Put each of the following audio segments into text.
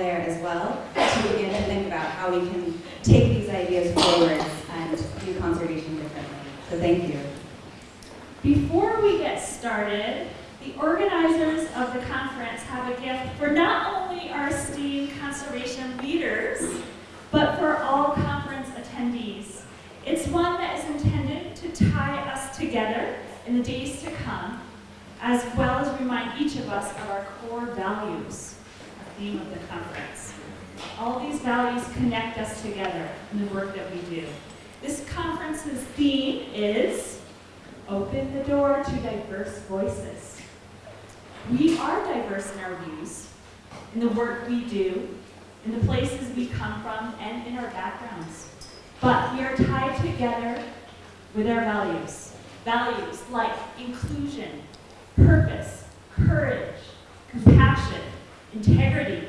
there as well to begin to think about how we can take these ideas forward and do conservation differently. So thank you. Before we get started, the organizers of the conference have a gift for not only our esteemed conservation leaders, but for all conference attendees. It's one that is intended to tie us together in the days to come, as well as remind each of us of our core values, theme of the conference. All these values connect us together in the work that we do. This conference's theme is Open the Door to Diverse Voices. We are diverse in our views, in the work we do, in the places we come from, and in our backgrounds. But we are tied together with our values. Values like inclusion, purpose, courage, compassion, integrity,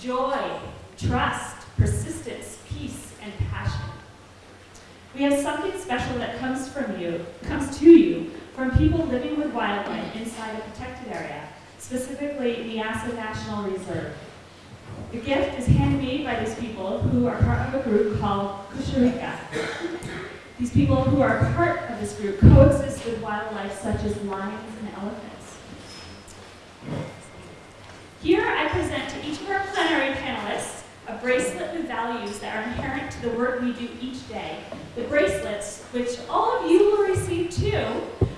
joy, trust, persistence, peace, and passion. We have something special that comes from you, comes to you from people living with wildlife inside a protected area, specifically Niassa National Reserve. The gift is handmade by these people who are part of a group called Kusharika. These people who are part of this group coexist with wildlife such as lions and elephants. Here I present to each of our plenary panelists a bracelet with values that are inherent to the work we do each day. The bracelets, which all of you will receive too,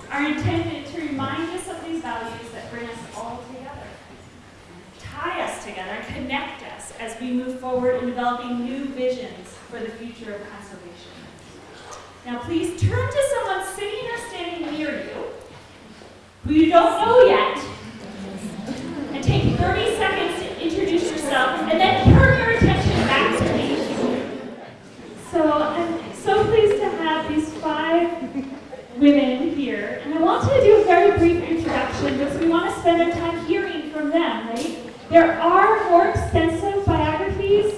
are intended to remind us of these values that bring us all together, tie us together, connect us as we move forward in developing new visions for the future of conservation. Now please turn to someone sitting or standing near you who you don't know yet and take 30 seconds to introduce yourself and then turn your attention back to me. So I'm so pleased to have these five women here and I want to do a very brief introduction because we want to spend our time hearing from them, right? There are more extensive biographies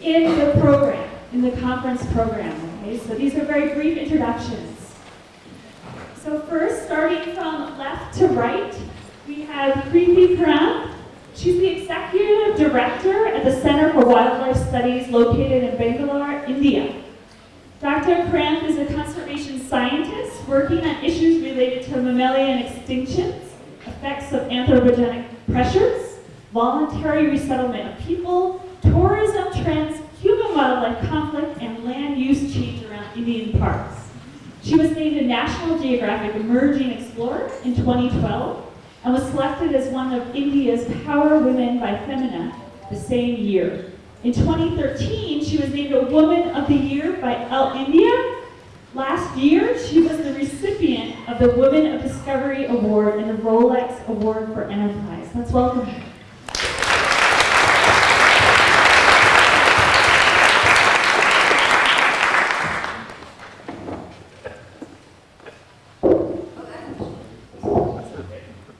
in the program, in the conference program, okay? So these are very brief introductions. So first, starting from left to right, we have Krithi Karanth. She's the Executive Director at the Center for Wildlife Studies located in Bangalore, India. Dr. Karanth is a conservation scientist working on issues related to mammalian extinctions, effects of anthropogenic pressures, voluntary resettlement of people, tourism trends, human-wildlife conflict, and land use change around Indian parks. She was named a National Geographic Emerging Explorer in 2012 and was selected as one of India's Power Women by Femina the same year. In 2013, she was named a Woman of the Year by Elle India. Last year, she was the recipient of the Women of Discovery Award and the Rolex Award for Enterprise. Let's welcome her.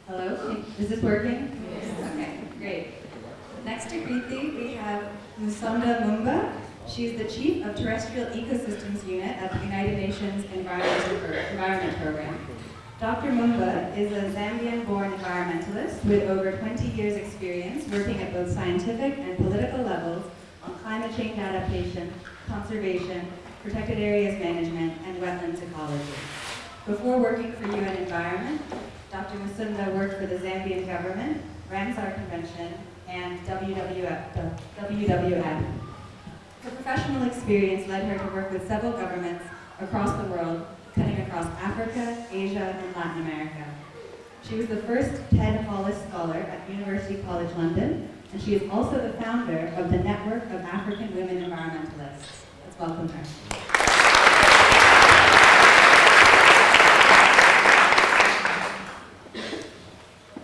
Hello, is this working? Okay, great. Next to Krithi, we have Musonda Mumba. She's the Chief of Terrestrial Ecosystems Unit at the United Nations Environment Program. Dr. Mumba is a Zambian-born environmentalist with over 20 years experience working at both scientific and political levels on climate change adaptation, conservation, protected areas management, and wetlands ecology. Before working for UN Environment, Dr. Musonda worked for the Zambian government, Ramsar Convention, and WWF. WWF. Her professional experience led her to work with several governments across the world, cutting across Africa, Asia, and Latin America. She was the first Ted Hollis Scholar at University College London, and she is also the founder of the Network of African Women Environmentalists. Let's welcome her.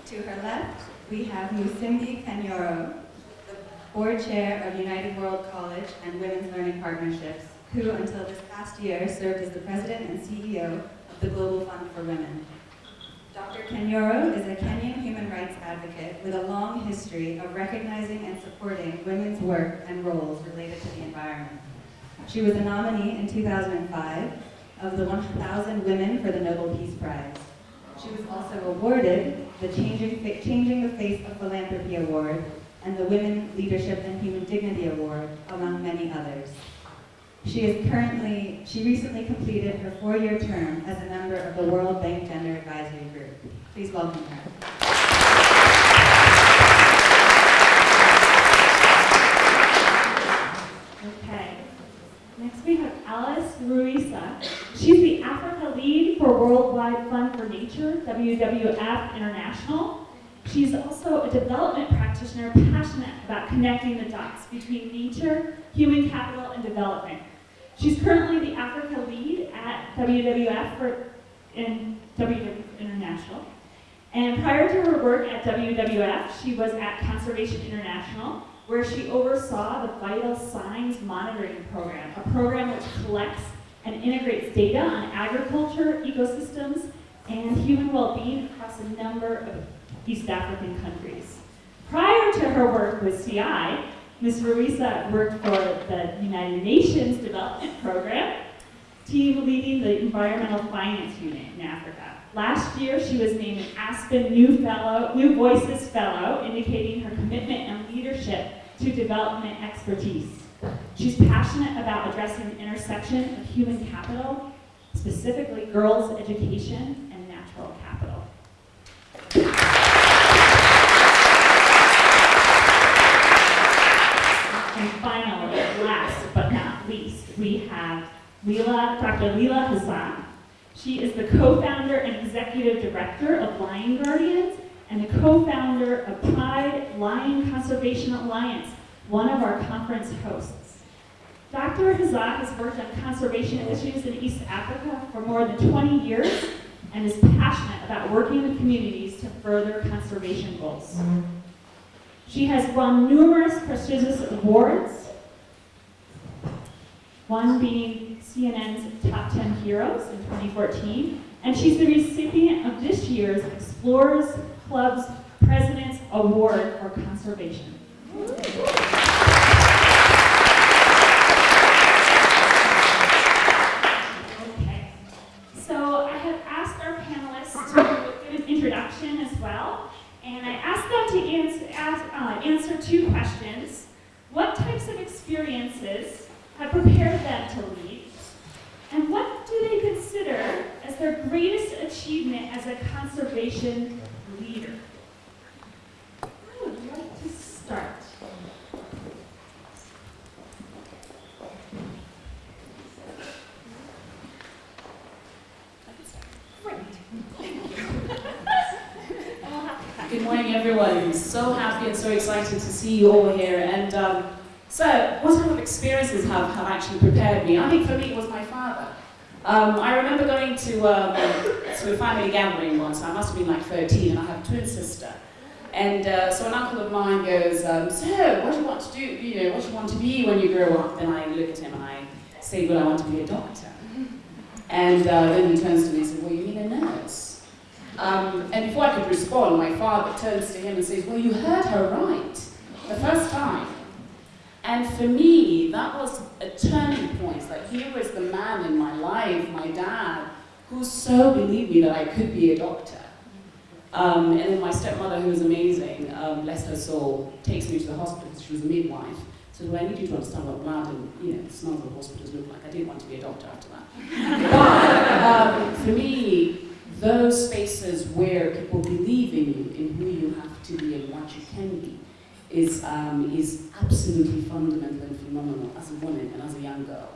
To her left, we have Musimbi Kanyoro, the board chair of United World College and Women's Learning Partnerships, who until this past year served as the president and CEO of the Global Fund for Women. Dr. Kanyoro is a Kenyan human rights advocate with a long history of recognizing and supporting women's work and roles related to the environment. She was a nominee in 2005 of the 1,000 Women for the Nobel Peace Prize. She was also awarded the Changing, Changing the Face of Philanthropy Award and the Women Leadership and Human Dignity Award, among many others. She is currently, she recently completed her four-year term as a member of the World Bank Gender Advisory Group. Please welcome her. Okay. Next we have Alice Ruhweza. She's the Africa lead for Worldwide Fund for Nature, WWF International. She's also a development practitioner passionate about connecting the dots between nature, human capital, and development. She's currently the Africa lead at WWF for, in WWF International. And prior to her work at WWF, she was at Conservation International, where she oversaw the Vital Signs Monitoring Program, a program which collects and integrates data on agriculture, ecosystems, and human well-being across a number of East African countries. Prior to her work with CI, Ms. Ruhweza worked for the United Nations Development Program, team leading the Environmental Finance Unit in Africa. Last year, she was named an Aspen New Fellow, New Voices Fellow, indicating her commitment and leadership to development expertise. She's passionate about addressing the intersection of human capital, specifically girls' education and natural capital. And finally, last but not least, we have Leela, Dr. Leela Hazzah. She is the co-founder and executive director of Lion Guardians and the co-founder of Pride Lion Conservation Alliance, one of our conference hosts. Dr. Hazzah has worked on conservation issues in East Africa for more than 20 years and is passionate about working with communities to further conservation goals. She has won numerous prestigious awards, one being CNN's Top 10 Heroes in 2014, and she's the recipient of this year's Explorers Club's President's Award for Conservation. Okay, so I have asked our panelists to give an introduction as well, and I asked them to answer, ask, uh, answer two questions. What types of experiences have prepared them to lead? And what do they consider as their greatest achievement as a conservation leader? Who would like to start? Great. Good morning, everyone. So happy and so excited to see you all here. And um, so, what type of experiences have, have actually prepared me? I think for me, it was my father. Um, I remember going to, um, to a family gathering once. I must have been like 13, and I have a twin sister. And uh, so an uncle of mine goes, um, so what do you want to do? You know, what do you want to be when you grow up? And I look at him and I say, well, I want to be a doctor. And uh, then he turns to me and says, well, you mean a nurse? Um, and before I could respond, my father turns to him and says, Well, you heard her right the first time. And for me, that was a turning point. Like, here was the man in my life, my dad, who so believed me that I could be a doctor. Um, and then my stepmother, who was amazing, um, bless her soul, takes me to the hospital because she was a midwife. So, well, I need you to understand what blood and, you know, the smell of hospitals look like. I didn't want to be a doctor after that. but, um, for me, those spaces where people believe in you, in who you have to be and what you can be, is, um, is absolutely fundamental and phenomenal as a woman and as a young girl.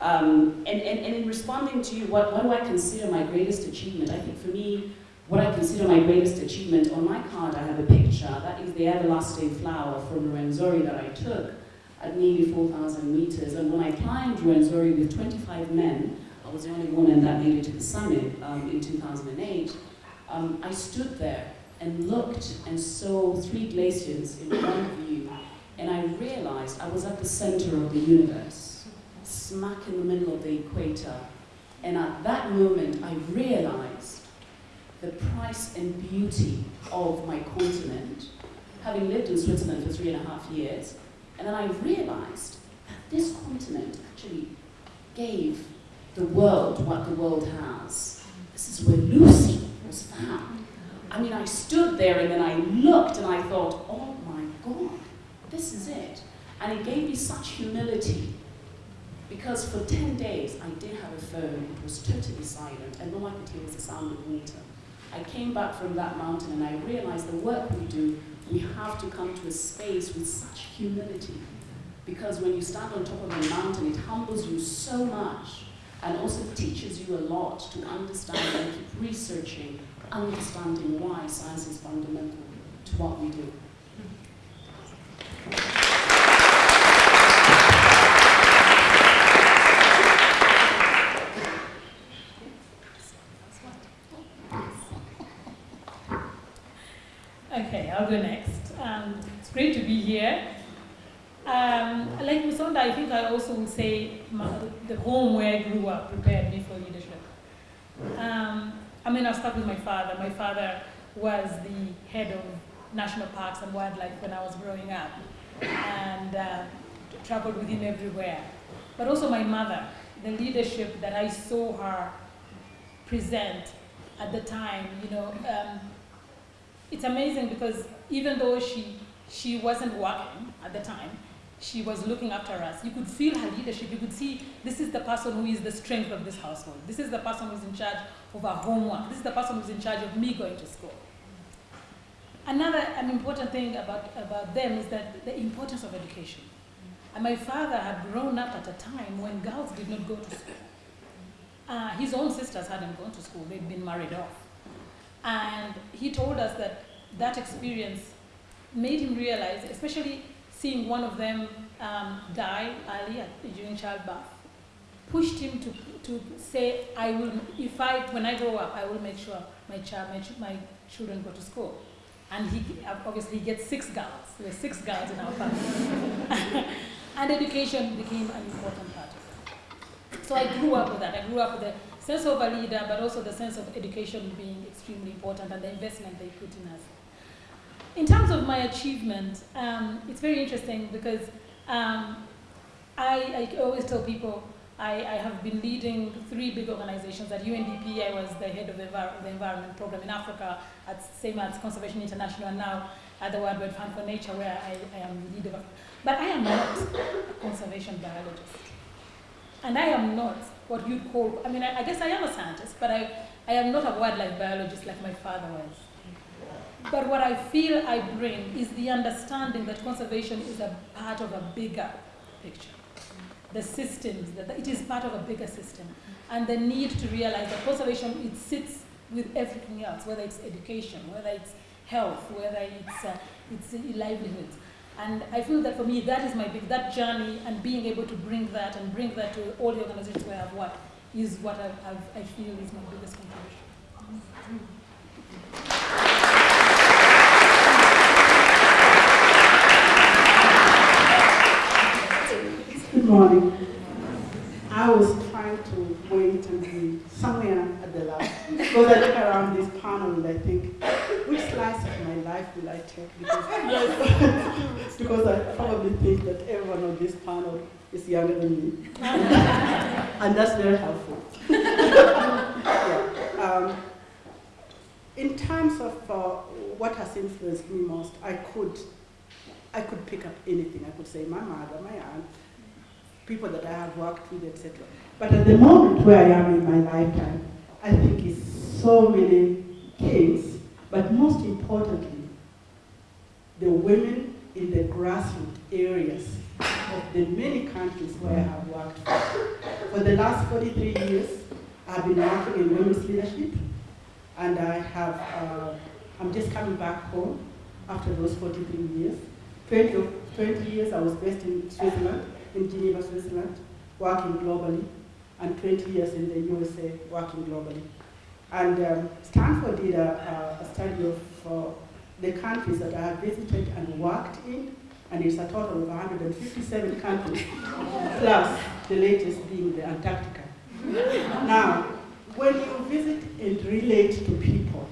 Um, and, and, and in responding to you, what, what do I consider my greatest achievement? I think for me, what I consider my greatest achievement, on my card I have a picture, that is the everlasting flower from Rwenzori that I took at nearly 4,000 meters. And when I climbed Rwenzori with 25 men, was the only woman that made it to the summit um, in 2008, um, I stood there and looked and saw three glaciers in of you, and I realized I was at the center of the universe, smack in the middle of the equator. And at that moment, I realized the price and beauty of my continent, having lived in Switzerland for three and a half years. And then I realized that this continent actually gave the world what the world has. This is where Lucy was found. I mean, I stood there and then I looked and I thought, oh my God, this is it. And it gave me such humility because for 10 days I did have a phone, it was totally silent, and all I could hear was the sound of water. I came back from that mountain and I realized the work we do, we have to come to a space with such humility. Because when you stand on top of a mountain, it humbles you so much and also teaches you a lot to understand and keep researching, understanding why science is fundamental to what we do. Okay, I'll go next. Um, it's great to be here. Um, like Musonda, I think I also would say my, the home where I grew up prepared me for leadership. Um, I mean, I'll start with my father. My father was the head of national parks and wildlife when I was growing up and uh, traveled with him everywhere. But also my mother, the leadership that I saw her present at the time, you know, um, it's amazing because even though she, she wasn't working at the time, she was looking after us. You could feel her leadership. You could see this is the person who is the strength of this household. This is the person who's in charge of our homework. This is the person who's in charge of me going to school. Another an important thing about, about them is that the importance of education. And my father had grown up at a time when girls did not go to school. Uh, his own sisters hadn't gone to school. They'd been married off. And he told us that that experience made him realize, especially seeing one of them um, die early during childbirth, pushed him to, to say, I will, if I, when I grow up, I will make sure my, child, my, ch my children go to school. And he, obviously gets six girls. There were six girls in our family. and education became an important part of it. So I grew up with that. I grew up with the sense of a leader, but also the sense of education being extremely important and the investment they put in us. In terms of my achievement, um, it's very interesting because um, I, I, always tell people I, I, have been leading three big organizations. At UNDP, I was the head of the, Envir the environment program in Africa, at same as Conservation International, and now at the World Fund for Nature, where I, I am the leader. But I am not a conservation biologist. And I am not what you'd call, I mean, I, I guess I am a scientist, but I, I am not a wildlife biologist like my father was. But what I feel I bring is the understanding that conservation is a part of a bigger picture. The systems, that it is part of a bigger system. And the need to realize that conservation, it sits with everything else, whether it's education, whether it's health, whether it's, uh, it's livelihoods. And I feel that for me, that is my big, that journey and being able to bring that and bring that to all the organizations where I've worked is what I've, I've, i feel is my biggest contribution. Morning. I was trying to wait and be somewhere at the last. Because I look around this panel and I think, which slice of my life will I take? Because, because I probably think that everyone on this panel is younger than me. and that's very helpful. yeah. um, in terms of uh, what has influenced me most, I could, I could pick up anything. I could say my mother, my aunt, people that I have worked with, etc. But at the moment where I am in my lifetime, I think it's so many things, but most importantly, the women in the grassroots areas of the many countries where I have worked for. The last 43 years, I've been working in women's leadership, and I have, uh, I'm just coming back home after those 43 years. 20, 20 years I was based in Switzerland, in Geneva, Switzerland, working globally, and 20 years in the USA, working globally. And um, Stanford did a, a- study of uh, the countries that I have visited and worked in, and it's a total of 157 countries, plus the latest being the Antarctica. Now, when you visit and relate to people,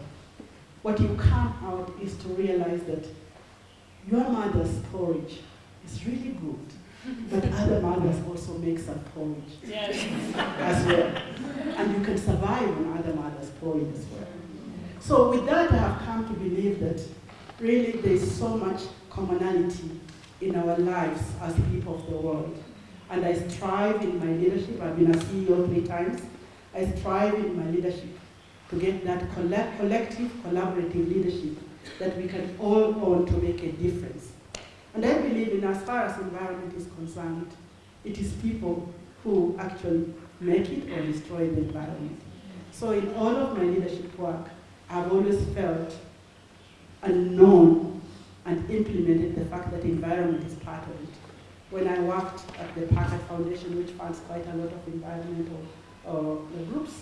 what you come out is to realize that your mother's porridge is really good, but other mothers also make some porridge Yes. as well. And you can survive on other mothers' porridge as well. So with that, I have come to believe that really there is so much commonality in our lives as people of the world. And I strive in my leadership, I've been a CEO three times, I strive in my leadership to get that colla- collective, collaborative leadership that we can all own to make a difference. And I believe in as far as environment is concerned, it is people who actually make it or destroy the environment. So in all of my leadership work, I've always felt and known and implemented the fact that environment is part of it. When I worked at the Packard Foundation, which funds quite a lot of environmental uh, groups,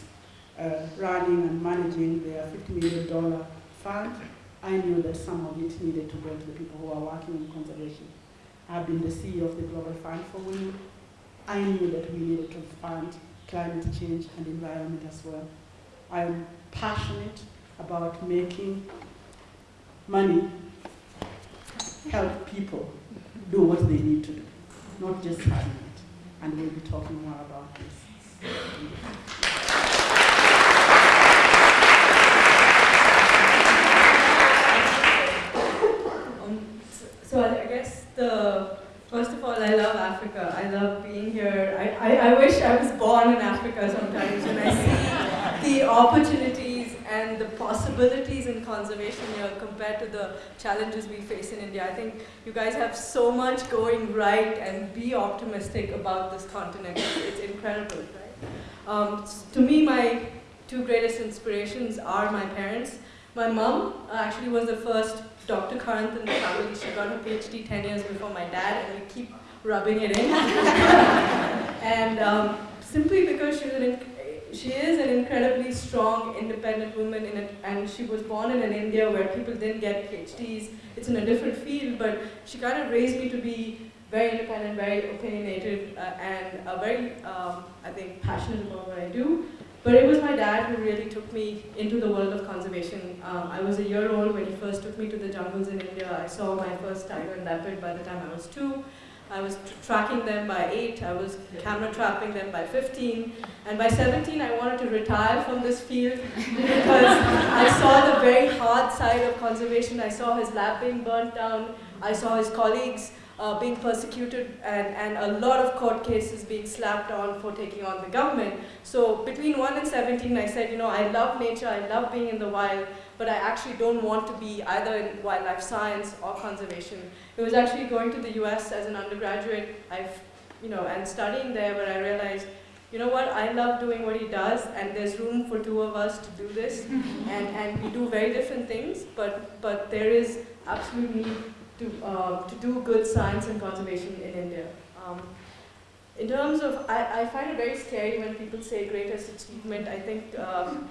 uh, running and managing their $50 million fund, I knew that some of it needed to go to the people who are working in conservation. I've been the CEO of the Global Fund for Women. I knew that we needed to fund climate change and environment as well. I'm passionate about making money help people do what they need to do, not just having it. And we'll be talking more about this. Um, s- so I I guess the first of all, I love Africa. I love being here. I, I, I wish I was born in Africa sometimes when I see the opportunities and the possibilities in conservation here compared to the challenges we face in India. I think you guys have so much going right and be optimistic about this continent. It's, it's incredible, right? Um, to me, my two greatest inspirations are my parents. My mom uh, actually was the first Dr. Karanth in the family. She got her PhD 10 years before my dad, and we keep rubbing it in. and um, simply because she's an, she is an incredibly strong, independent woman, in it, and she was born in an India where people didn't get PhDs. It's in a different field, but she kind of raised me to be very independent, very opinionated, uh, and uh, very, um, I think, passionate about what I do. But it was my dad who really took me into the world of conservation. Um, I was a year old when he first took me to the jungles in India. I saw my first tiger and leopard by the time I was two. I was tr- tracking them by eight. I was camera trapping them by 15. And by 17, I wanted to retire from this field because I saw the very hard side of conservation. I saw his lab being burnt down. I saw his colleagues uh, being persecuted and, and a lot of court cases being slapped on for taking on the government. So between 1 and 17, I said, you know, I love nature, I love being in the wild, but I actually don't want to be either in wildlife science or conservation. It was actually going to the US as an undergraduate, I've, you know, and studying there where I realized, you know what, I love doing what he does, and there's room for two of us to do this, and, and we do very different things, but, but there is absolute need to, uh, to do good science and conservation in India. Um, in terms of, I, I find it very scary when people say greatest achievement. I think, um,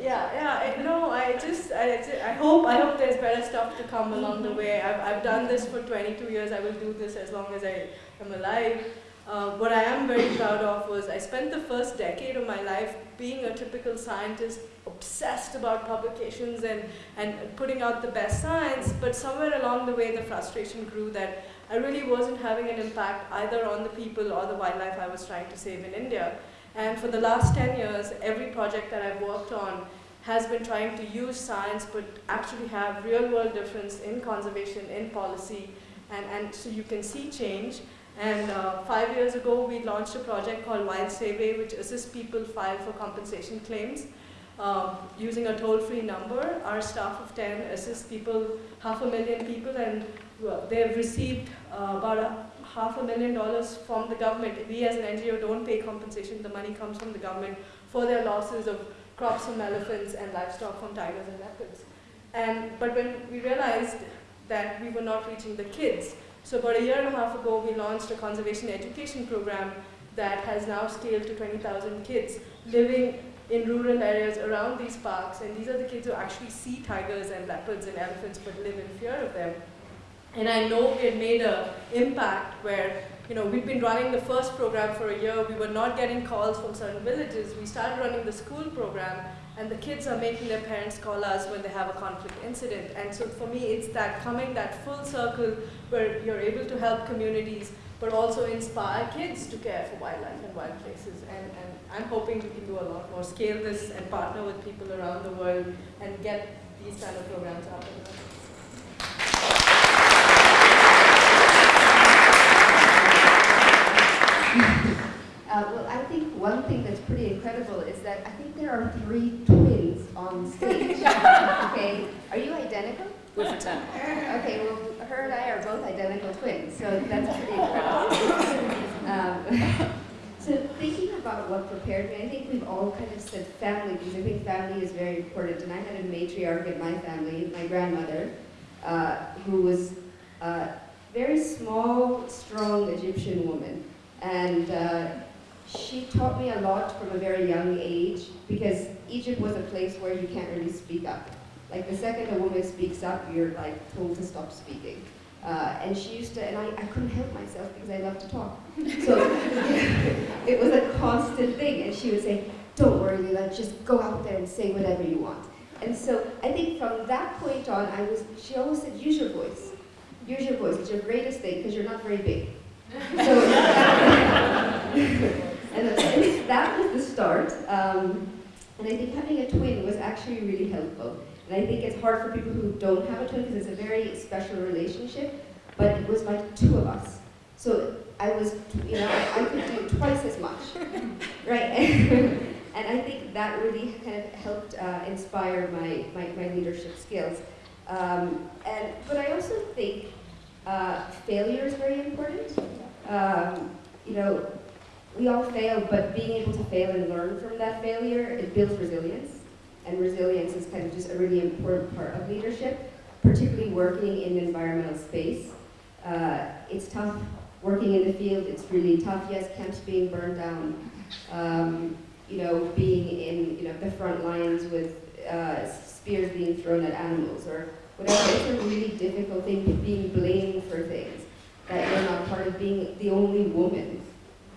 yeah, yeah. I, no, I just, I, I hope, I hope there's better stuff to come along the way. I've, I've done this for 22 years. I will do this as long as I am alive. Uh, what I am very proud of was I spent the first decade of my life being a typical scientist, obsessed about publications and, and putting out the best science, but somewhere along the way the frustration grew that I really wasn't having an impact either on the people or the wildlife I was trying to save in India. And for the last 10 years, every project that I've worked on has been trying to use science but actually have real world difference in conservation, in policy, and, and so you can see change. And uh, five years ago, we launched a project called Wild Seve, which assists people file for compensation claims. Um, using a toll-free number, our staff of 10 assists people, half a million people, and they've received uh, about a half a million dollars from the government. We as an NGO don't pay compensation, the money comes from the government for their losses of crops from elephants and livestock from tigers and leopards. And, but when we realized that we were not reaching the kids, so about a year and a half ago, we launched a conservation education program that has now scaled to 20,000 kids living in rural areas around these parks. And these are the kids who actually see tigers and leopards and elephants but live in fear of them. And I know we had made an impact where, you know, we'd been running the first program for a year. We were not getting calls from certain villages. We started running the school program, and the kids are making their parents call us when they have a conflict incident. And so for me, it's that coming that full circle where you're able to help communities, but also inspire kids to care for wildlife and wild places. And, and I'm hoping we can do a lot more, scale this and partner with people around the world and get these kind of programs up and running. Uh, well, I think one thing that's pretty incredible is that I think there are three twins on stage. okay, are you identical? We're fraternal. Okay, well, her and I are both identical twins, so that's pretty incredible. um, so thinking about what prepared me, I think we've all kind of said family because I think family is very important. And I had a matriarch in my family, my grandmother, uh, who was a very small, strong Egyptian woman. And uh, she taught me a lot from a very young age because Egypt was a place where you can't really speak up. Like the second a woman speaks up, you're like told to stop speaking. Uh, and she used to, and I, I couldn't help myself because I love to talk. So it was a constant thing. And she would say, don't worry, Leela, just go out there and say whatever you want. And so I think from that point on, I was, she always said, use your voice. Use your voice, it's your greatest thing because you're not very big. So and that, was the start. Um, and I think having a twin was actually really helpful. And I think it's hard for people who don't have a twin because it's a very special relationship. But it was like two of us. So I was, you know, I, I could do twice as much, right? and I think that really kind of helped uh, inspire my, my, my leadership skills. Um, and, but I also think uh, failure is very important. Um, you know, we all fail, but being able to fail and learn from that failure, it builds resilience. And resilience is kind of just a really important part of leadership, particularly working in the environmental space. Uh, it's tough working in the field, it's really tough. Yes, camps being burned down, um, you know, being in you know, the front lines with uh, spears being thrown at animals or whatever. It's a really difficult thing, being blamed for things that you're not part of being the only woman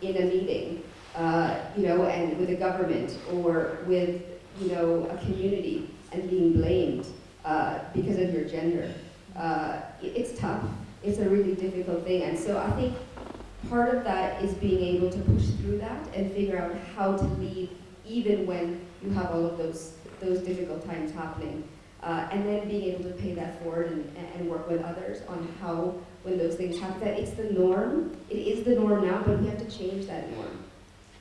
in a meeting, uh, you know, and with a government or with, you know, a community and being blamed uh, because of your gender. Uh, it's tough. It's a really difficult thing. And so I think part of that is being able to push through that and figure out how to lead even when you have all of those, those difficult times happening. Uh, and then being able to pay that forward and, and work with others on how, when those things happen, that it's the norm. It is the norm now, but we have to change that norm.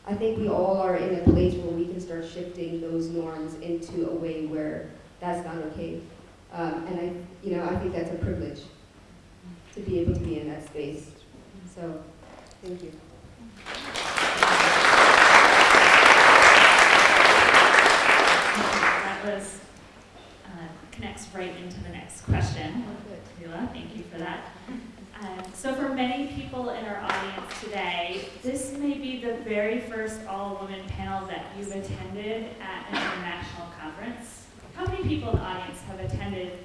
I think we all are in a place where we can start shifting those norms into a way where that's not okay. Um, and I, you know, I think that's a privilege to be able to be in that space. So, thank you. That was, uh, connects right into the next question. Leela, thank you for that. Um, so for many people in our audience today, this may be the very first all-woman panel that you've attended at an international conference. How many people in the audience have attended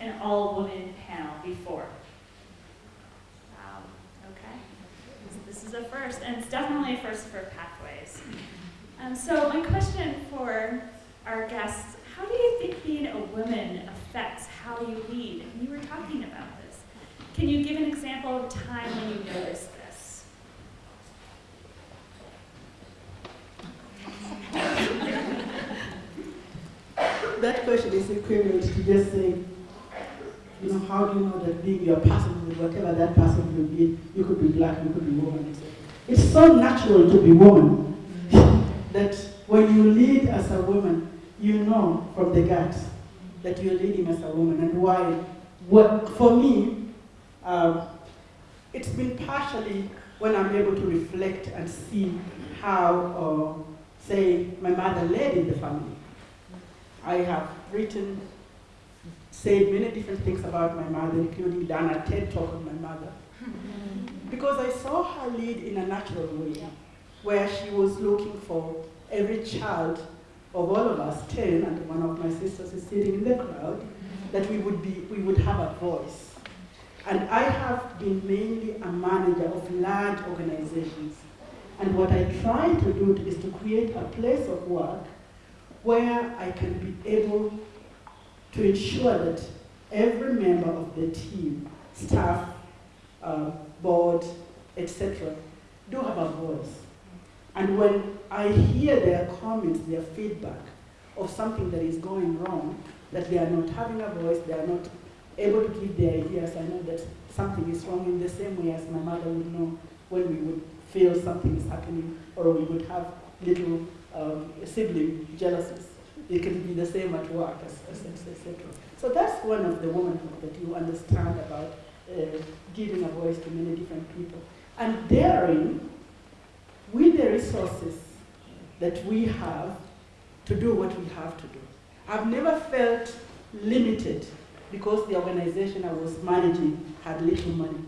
an all-woman panel before? Wow, okay. This- This is a first, and it's definitely a first for Pathways. Um, so my question for our guests, how do you think being a woman affects how you lead? And you were talking about this. Can you give an example of time when you noticed this? That question is equivalent to just saying, You know, how do you know that being your person whatever that person will be, you could be black, you could be woman. It's so natural to be woman that when you lead as a woman, you know from the gut that you're leading as a woman and why. What, for me, uh, it's been partially when I'm able to reflect and see how, uh, say, my mother led in the family. I have written, said many different things about my mother, including done a TED talk on my mother. Because I saw her lead in a natural way, where she was looking for every child of all of us, 10, and one of my sisters is sitting in the crowd, that we would, be, we would have a voice. And I have been mainly a manager of large organizations. And what I try to do is to create a place of work where I can be able to ensure that every member of the team, staff, uh, board, etc., do have a voice. And when I hear their comments, their feedback of something that is going wrong, that they are not having a voice, they are not able to give their ideas, I know that something is wrong in the same way as my mother would know when we would feel something is happening or we would have little um, sibling jealousies. It can be the same at work, etc. So that's one of the womanhood that you understand about uh, giving a voice to many different people. And daring, with the resources that we have, to do what we have to do. I've never felt limited because the organization I was managing had little money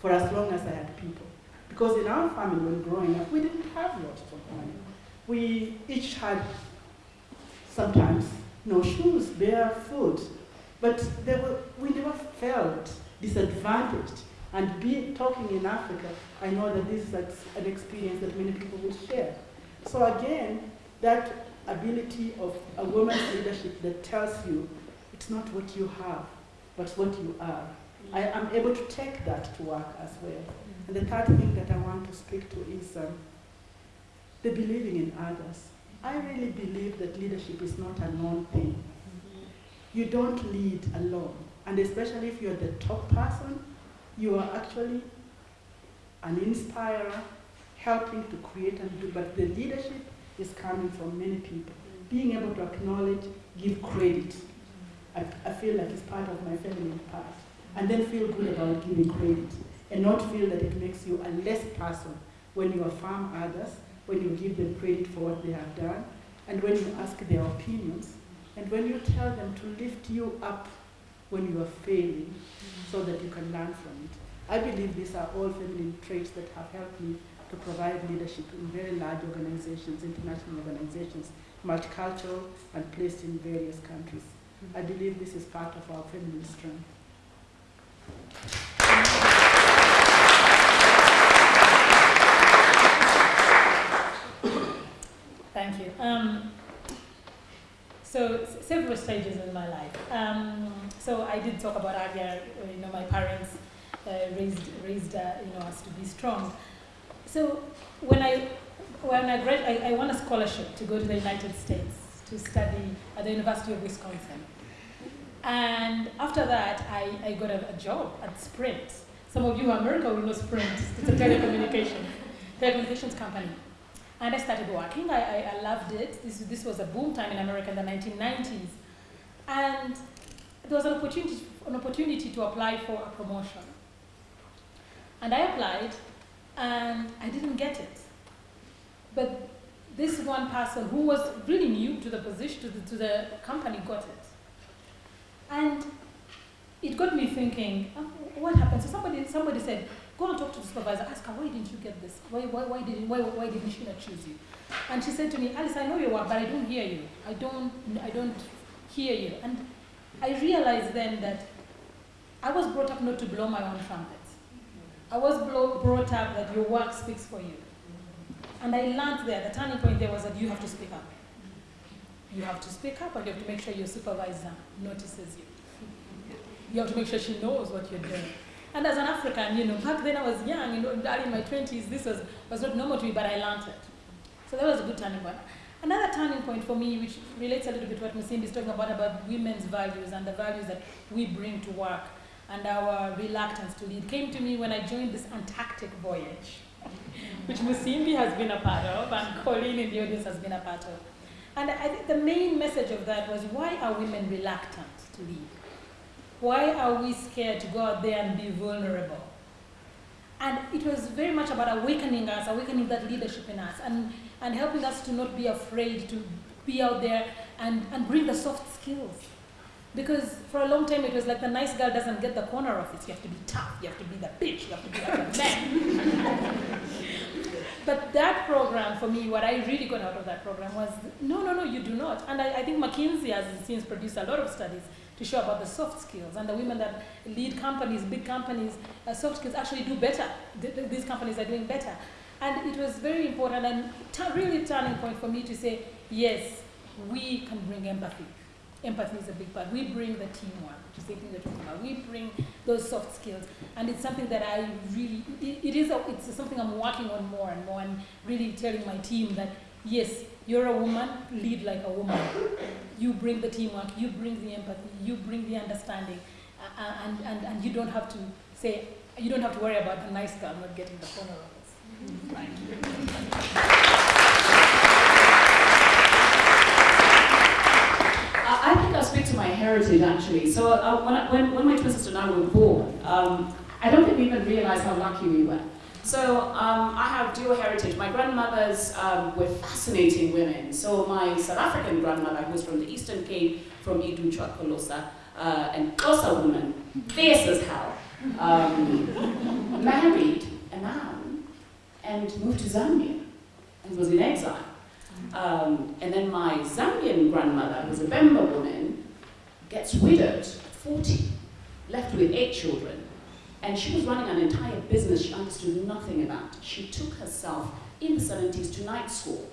for as long as I had people. Because in our family, when growing up, we didn't have lots of money. We each had sometimes no shoes, bare foot, but were, we never felt disadvantaged. And be, talking in Africa, I know that this is an experience that many people will share. So again, that ability of a woman's leadership that tells you it's not what you have, but what you are. I am able to take that to work as well. Mm. And the third thing that I want to speak to is um, the believing in others. I really believe that leadership is not a known thing. Mm-hmm. You don't lead alone. And especially if you're the top person, you are actually an inspirer, helping to create and do, but the leadership is coming from many people. Mm. Being able to acknowledge, give credit. I, I feel like it's part of my family past. And then feel good about giving credit. And not feel that it makes you a less person when you affirm others, when you give them credit for what they have done, and when you ask their opinions, and when you tell them to lift you up when you are failing so that you can learn from it. I believe these are all feminine traits that have helped me to provide leadership in very large organizations, international organizations, multicultural and placed in various countries. I believe this is part of our feminine strength. Thank you. Um, so several stages in my life. Um, so I did talk about earlier, uh, you know, my parents uh, raised raised uh, you know us to be strong. So when I when I grad I, I won a scholarship to go to the United States to study at the University of Wisconsin. And after that, I, I got a, a job at Sprint. Some of you in America will know Sprint. It's a telecommunications, telecommunications company. And I started working. I, I, I, loved it. This, this was a boom time in America in the 1990s. And there was an opportunity, an opportunity to apply for a promotion. And I applied, and I didn't get it. But this one person who was really new to the position, to the, to the company, got it. And it got me thinking, oh, what happened? So somebody, somebody said, go and talk to the supervisor, ask her, why didn't you get this? Why, why, why, didn't, why, why didn't she not choose you? And she said to me, Alice, I know your work, but I don't hear you. I don't, I don't hear you. And I realized then that I was brought up not to blow my own trumpet. I was brought up that your work speaks for you. And I learned there, the turning point there was that you have to speak up. You have to speak up and you have to make sure your supervisor notices you. You have to make sure she knows what you're doing. And as an African, you know, back then I was young, you know, early in my 20s, this was, was not normal to me, but I learned it. So that was a good turning point. Another turning point for me, which relates a little bit to what Musimbi is talking about, about women's values and the values that we bring to work. and our reluctance to lead came to me when I joined this Antarctic voyage, which Musimbi has been a part of and Colleen in the audience has been a part of. And I think the main message of that was why are women reluctant to lead? Why are we scared to go out there and be vulnerable? And it was very much about awakening us, awakening that leadership in us, and, and helping us to not be afraid to be out there and, and bring the soft skills. Because for a long time it was like the nice girl doesn't get the corner office. You have to be tough, you have to be the bitch, you have to be like a man. but that program, for me, what I really got out of that program was no, no, no, you do not. And I, I think McKinsey has since produced a lot of studies to show about the soft skills and the women that lead companies, big companies, uh, soft skills actually do better. Th th these companies are doing better. And it was very important and really turning point for me to say, yes, we can bring empathy. Empathy is a big part. We bring the teamwork, to say things you're talking about. We bring those soft skills. And it's something that I really, it, it is, a, it's something I'm working on more and more and really telling my team that, yes, you're a woman, lead like a woman. You bring the teamwork, you bring the empathy, you bring the understanding, uh, and, and, and you don't have to say, you don't have to worry about the nice girl not getting the corner of us. Thank you. I think I'll speak to my heritage actually. So uh, when, I, when, when my twin sister and I were born, um, I don't think we even realized how lucky we were. So um, I have dual heritage. My grandmothers um, were fascinating women. So my South African grandmother, who was from the Eastern Cape, from Iduchwa Kolosa, uh, and Xhosa woman, fierce as hell, um, married a man and moved to Zambia and was in exile. Um, and then my Zambian grandmother, was a Bemba woman, gets widowed, 40, left with eight children. And she was running an entire business she understood nothing about. She took herself in the 70s to night school.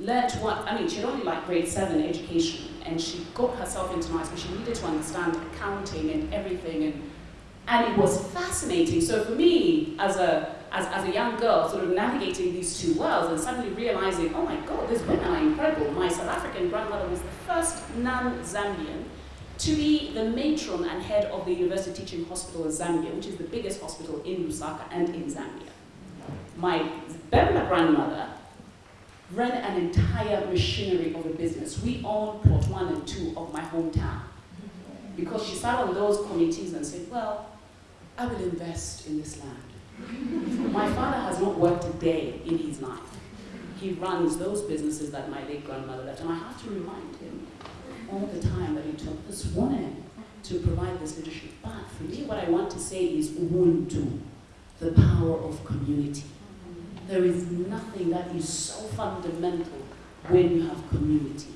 Learned what, I mean, she had only like grade seven education, and she got herself into night school. She needed to understand accounting and everything, and, and it was fascinating. So for me, as a, as, as a young girl, sort of navigating these two worlds and suddenly realizing, oh my God, these women are incredible. My South African grandmother was the first non-Zambian to be the matron and head of the University Teaching Hospital in Zambia, which is the biggest hospital in Lusaka and in Zambia. My Bemba grandmother ran an entire machinery of a business. We own plot one and two of my hometown. Because she sat on those committees and said, well, I will invest in this land. My father has not worked a day in his life. He runs those businesses that my late grandmother left, and I have to remind him all the time that it took this woman to provide this leadership. But for me, what I want to say is Ubuntu, the power of community. There is nothing that is so fundamental when you have community.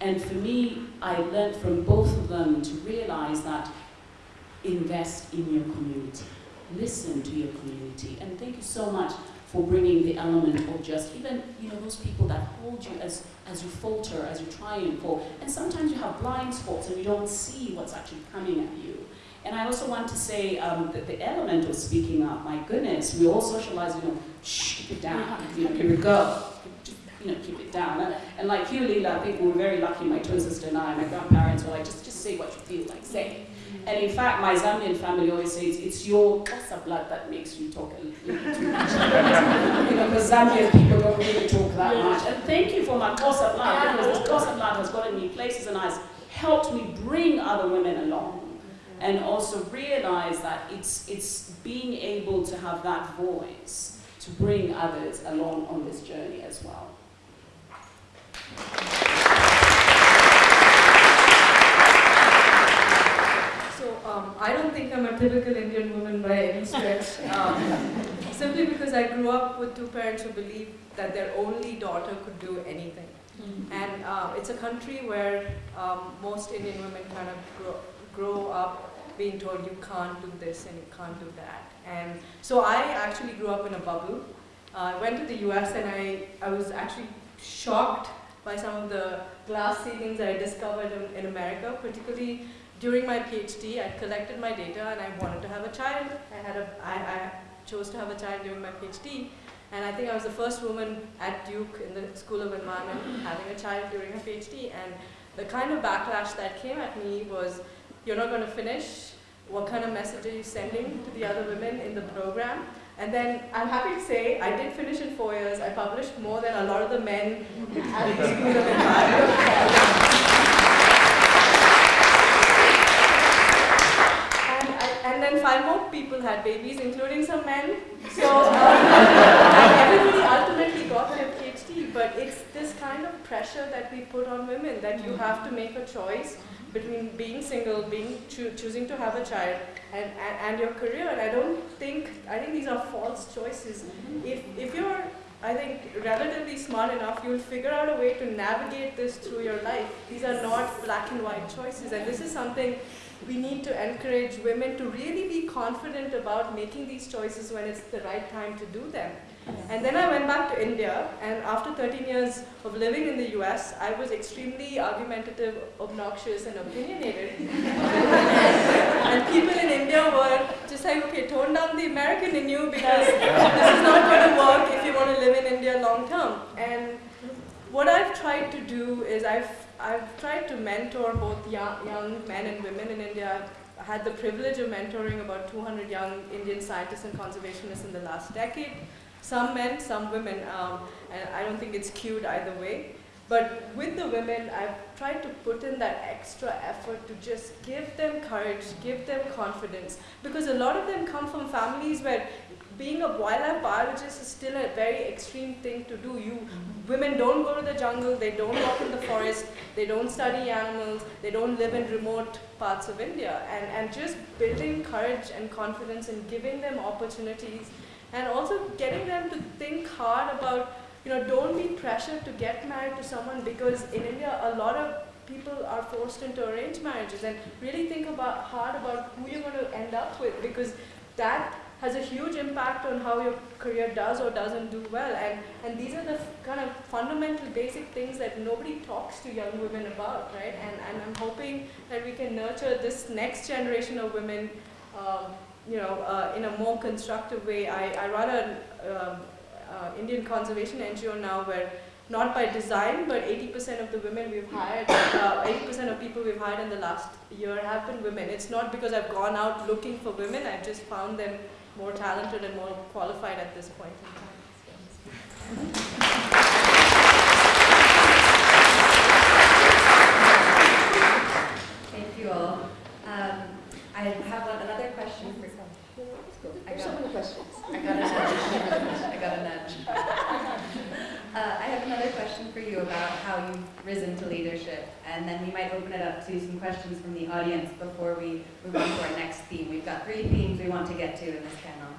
And for me, I learned from both of them to realize that invest in your community. Listen to your community. And thank you so much for bringing the element of just even, you know, those people that hold you as, as you falter, as you triumph, fall, and sometimes you have blind spots and you don't see what's actually coming at you. And I also want to say um, that the element of speaking up, my goodness, we all socialize, you know, shh, keep it down, you know, here we go, you know, keep it down. And, and like you, Leela, I think we were very lucky, my twin sister and I, my grandparents were like, just, just say what you feel like, say. And in fact, my Zambian family always says it's your Xhosa blood that makes you talk a little too much. you know, because Zambian people don't really talk that much. And thank you for my Xhosa blood, because Xhosa blood has gotten me places and has helped me bring other women along. And also realize that it's, it's being able to have that voice to bring others along on this journey as well. Um, I don't think I'm a typical Indian woman by any stretch. Um, simply because I grew up with two parents who believed that their only daughter could do anything. Mm -hmm. And uh, it's a country where um, most Indian women kind of grow, grow up being told you can't do this and you can't do that. And so I actually grew up in a bubble. Uh, I went to the US and I, I was actually shocked by some of the glass ceilings I discovered in, in America, particularly during my PhD, I collected my data and I wanted to have a child. I, had a, I, I chose to have a child during my PhD. And I think I was the first woman at Duke in the School of Environment having a child during her PhD. And the kind of backlash that came at me was, you're not going to finish, what kind of message are you sending to the other women in the program? And then I'm happy to say I did finish in four years. I published more than a lot of the men at the School of Environment. And, then five more people had babies, including some men. So um, everybody ultimately got their PhD, but it's this kind of pressure that we put on women that you have to make a choice between being single, being choo- choosing to have a child, and, and, and your career. And I don't think I think these are false choices. If if you're I think relatively smart enough, you'll figure out a way to navigate this through your life. These are not black and white choices, and this is something we need to encourage women to really be confident about making these choices when it's the right time to do them. And then I went back to India, and after 13 years of living in the US, I was extremely argumentative, obnoxious, and opinionated. and people in India were just like, okay, tone down the American in you because this is not going to work want to live in India long term. And what I've tried to do is I've, I've tried to mentor both young, young men and women in India. I had the privilege of mentoring about 200 young Indian scientists and conservationists in the last decade. Some men, some women, um, and I don't think it's cute either way. But with the women, I've tried to put in that extra effort to just give them courage, give them confidence. Because a lot of them come from families where being a wildlife biologist is still a very extreme thing to do. You women don't go to the jungle, they don't walk in the forest, they don't study animals, they don't live in remote parts of India. And, and just building courage and confidence and giving them opportunities and also getting them to think hard about you know, don't be pressured to get married to someone because in India, a lot of people are forced into arranged marriages and really think about hard about who you're going to end up with because that has a huge impact on how your career does or doesn't do well. And, and these are the kind of fundamental basic things that nobody talks to young women about, right? And, and I'm hoping that we can nurture this next generation of women, um, you know, uh, in a more constructive way. I, I run an um, uh, Indian conservation NGO now where not by design, but 80% of the women we've hired, 80% uh, of people we've hired in the last year have been women. It's not because I've gone out looking for women, I've just found them more talented and more qualified at this point in time. Thank you all. Um, I have one, another question for I got, so many questions. I got a nudge. I got a nudge. Uh, I have another question for you about how you've risen to leadership, and then we might open it up to some questions from the audience before we move on to our next theme. We've got three themes we want to get to in this panel.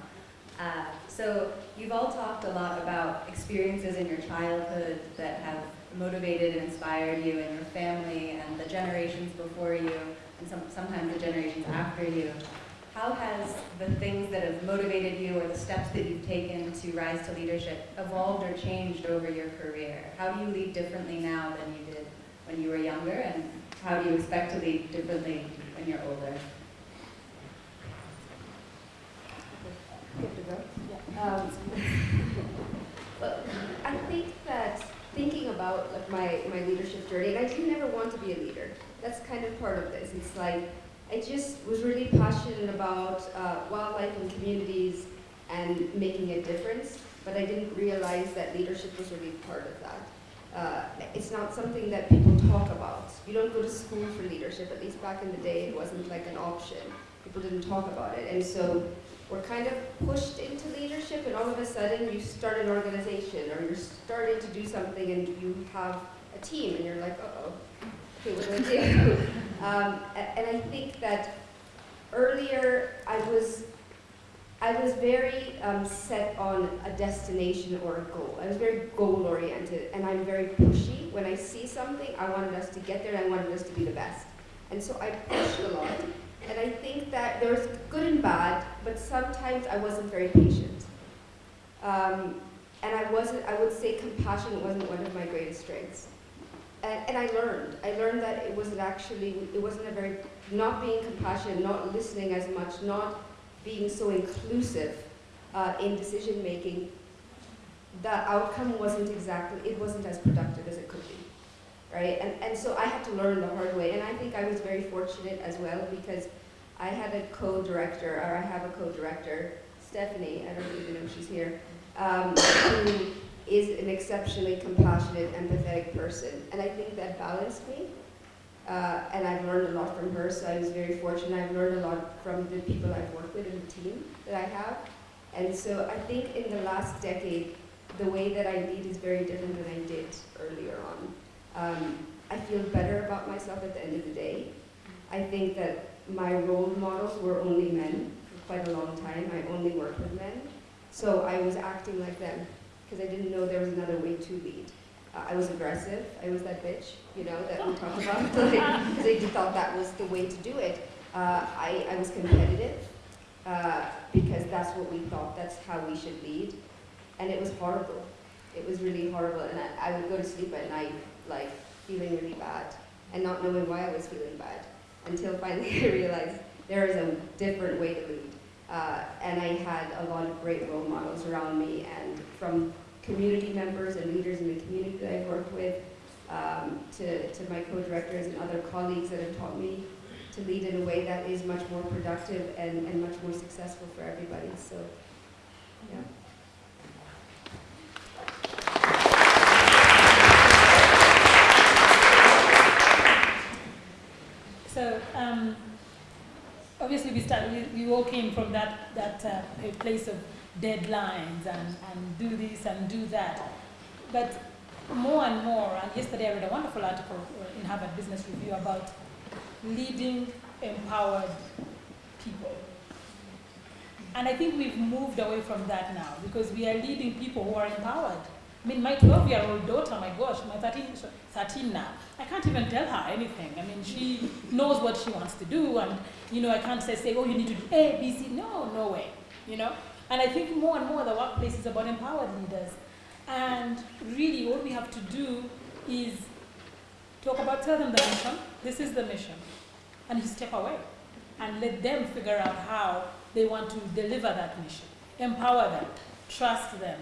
Uh, so you've all talked a lot about experiences in your childhood that have motivated and inspired you and your family and the generations before you and some, sometimes the generations after you. How has the things that have motivated you or the steps that you've taken to rise to leadership evolved or changed over your career? How do you lead differently now than you did when you were younger and how do you expect to lead differently when you're older? To go? Um, well, I think that thinking about like my, my leadership journey, and I didn't ever want to be a leader. That's kind of part of this. It's like I just was really passionate about uh, wildlife and communities and making a difference, but I didn't realize that leadership was really part of that. Uh, it's not something that people talk about. You don't go to school for leadership, at least back in the day it wasn't like an option. People didn't talk about it. And so we're kind of pushed into leadership and all of a sudden you start an organization or you're starting to do something and you have a team and you're like, uh-oh, do um, and I think that earlier I was, I was very um, set on a destination or a goal. I was very goal oriented and I'm very pushy. When I see something, I wanted us to get there and I wanted us to be the best. And so I pushed a lot. And I think that there was good and bad, but sometimes I wasn't very patient. Um, and I wasn't, I would say compassion wasn't one of my greatest strengths. And, and, I learned. I learned that it wasn't actually, it wasn't a very, not being compassionate, not listening as much, not being so inclusive uh, in decision making, the outcome wasn't exactly, it wasn't as productive as it could be. Right? And, and so I had to learn the hard way. And I think I was very fortunate as well because I had a co-director, or I have a co-director, Stephanie, I don't even know if she's here, um, who is an exceptionally compassionate, empathetic person. And I think that balanced me. Uh, and I've learned a lot from her, so I was very fortunate. I've learned a lot from the people I've worked with in the team that I have. And so I think in the last decade, the way that I lead is very different than I did earlier on. Um, I feel better about myself at the end of the day. I think that my role models were only men for quite a long time. I only worked with men. So I was acting like them because I didn't know there was another way to lead. Uh, I was aggressive. I was that bitch, you know, that we talked about. Because I thought that was the way to do it. Uh, I, I was competitive uh, because that's what we thought, that's how we should lead. And it was horrible. It was really horrible. And I, I would go to sleep at night, like, feeling really bad and not knowing why I was feeling bad until finally I realized there is a different way to lead. Uh, and I had a lot of great role models around me and from community members and leaders in the community that I've worked with um, to, to my co-directors and other colleagues that have taught me to lead in a way that is much more productive and, and much more successful for everybody. So, yeah. So, um, obviously we started, we, we all came from that, that uh, place of deadlines and, and do this and do that. But more and more, and yesterday I read a wonderful article uh, in Harvard Business Review about leading empowered people. And I think we've moved away from that now because we are leading people who are empowered. I mean, my 12 year old daughter, my gosh, my 13, 13 now, I can't even tell her anything. I mean, she knows what she wants to do, and, you know, I can't say, say, oh, you need to do A, B, C. No, no way, you know? And I think more and more the workplace is about empowered leaders. And really, what we have to do is talk about, tell them the mission. This is the mission. And you step away and let them figure out how they want to deliver that mission. Empower them, trust them,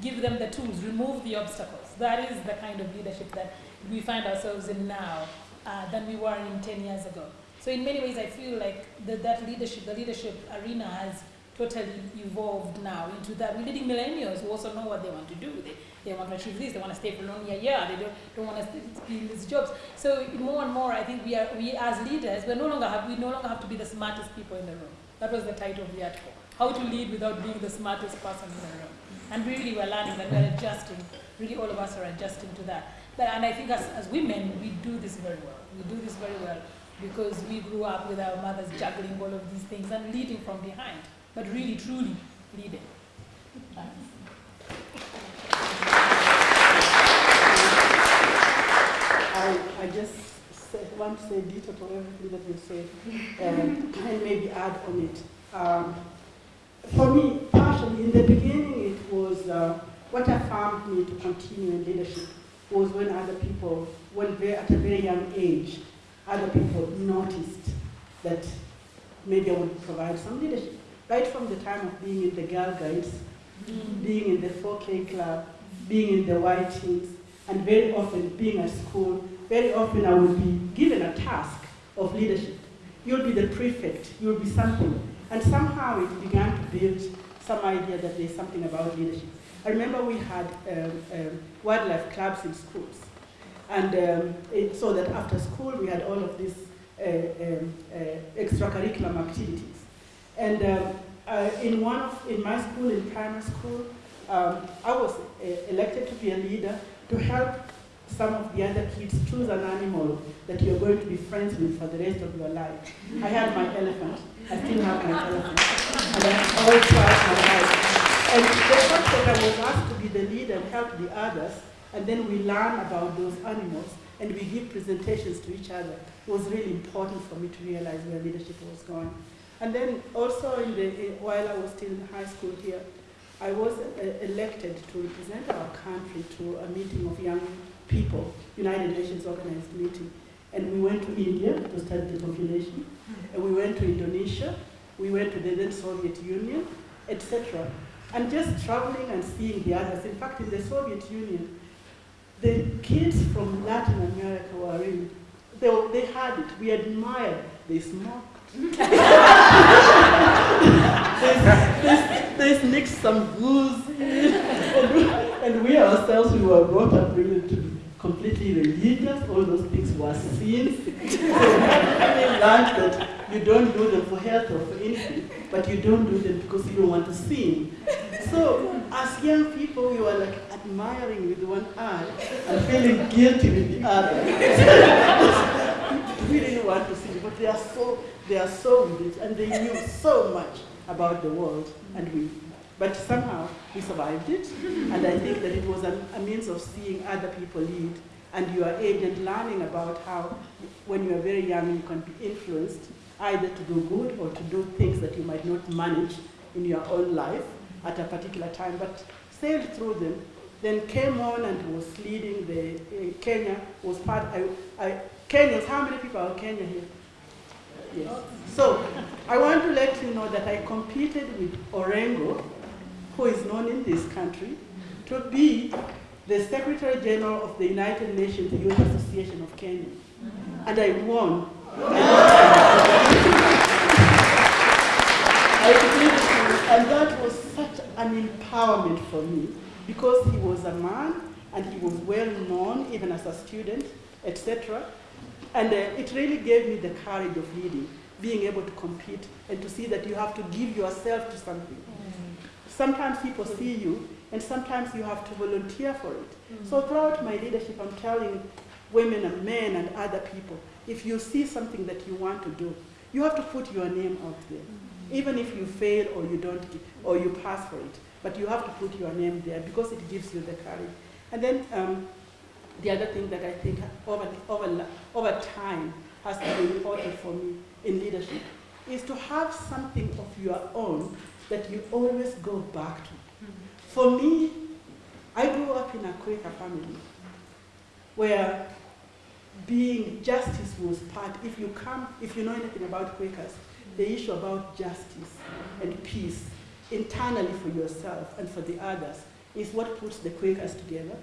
give them the tools, remove the obstacles. That is the kind of leadership that we find ourselves in now uh, than we were in 10 years ago. So in many ways, I feel like the, that leadership, the leadership arena has totally evolved now into that. We're leading millennials who also know what they want to do. They, they want to achieve this, they want to stay for only a year, they don't, don't want to be in these jobs. So more and more, I think we are, we as leaders, we no longer have, we no longer have to be the smartest people in the room. That was the title of the article. How to lead without being the smartest person in the room. And really we're learning that we're adjusting, really all of us are adjusting to that. But, and I think as, as women, we do this very well. We do this very well because we grew up with our mothers juggling all of these things and leading from behind, but really, truly leading. I, I just want to say ditto to everything that you said um, and maybe add on it. Um, for me, partially, in the beginning, it was uh, what affirmed me to continue in leadership was when other people, when very, at a very young age, other people noticed that maybe I would provide some leadership. Right from the time of being in the Girl Guides, mm. being in the 4K club, being in the white teams, and very often being at school, very often I would be given a task of leadership. You'll be the prefect, you'll be something. And somehow it began to build some idea that there's something about leadership. I remember we had um, um, wildlife clubs in schools. And um, it, so that after school we had all of these uh, um, uh, extracurricular activities. And um, uh, in one of, in my school, in primary school, um, I was uh, elected to be a leader to help some of the other kids choose an animal that you're going to be friends with for the rest of your life. I had my elephant. I still have my elephant. And I always throughout my life. And the fact that I was asked to be the leader and help the others, and then we learn about those animals, and we give presentations to each other, was really important for me to realize where leadership was going. And then also, in the, while I was still in high school here, I was uh, elected to represent our country to a meeting of young people, United Nations organized meeting. And we went to India to study the population, and we went to Indonesia, we went to the then Soviet Union, etc. And just traveling and seeing the others. In fact, in the Soviet Union, the kids from Latin America were in, they, they had it. We admired. They smoked, there's, there's mixed some booze and, we, ourselves we were brought up really to be completely religious. All those things were sins. so we learned that you don't do them for health or for anything, but you don't do them because you don't want to sin. So as young people, we were like admiring with one eye and feeling guilty with the other. we didn't want to sin, but they are so they are so rich and they knew so much about the world and we. But somehow we survived it, and I think that it was a, a means of seeing other people lead and your age and learning about how, when you are very young, you can be influenced either to do good or to do things that you might not manage in your own life at a particular time, but sailed through them. Then came on and was leading the uh, Kenya was part. I, I, Kenyans, how many people are Kenya here? Yes. So I want to let you know that I competed with Orengo, who is known in this country, to be the Secretary General of the United Nations Youth Association of Kenya. And I won. And that was such an empowerment for me because he was a man and he was well known even as a student, etc. And uh, it really gave me the courage of leading, being able to compete and to see that you have to give yourself to something. Sometimes people see you, and sometimes you have to volunteer for it. So throughout my leadership, I'm telling women and men and other people, if you see something that you want to do, you have to put your name out there. Even if you fail or you don't, or you pass for it. But you have to put your name there because it gives you the courage. And then um, the other thing that I think over, over, over time has been important for me in leadership is to have something of your own that you always go back to. For me, I grew up in a Quaker family where being justice was part, if you come, if you know anything about Quakers, the issue about justice and peace internally for yourself and for the others is what puts the Quakers together.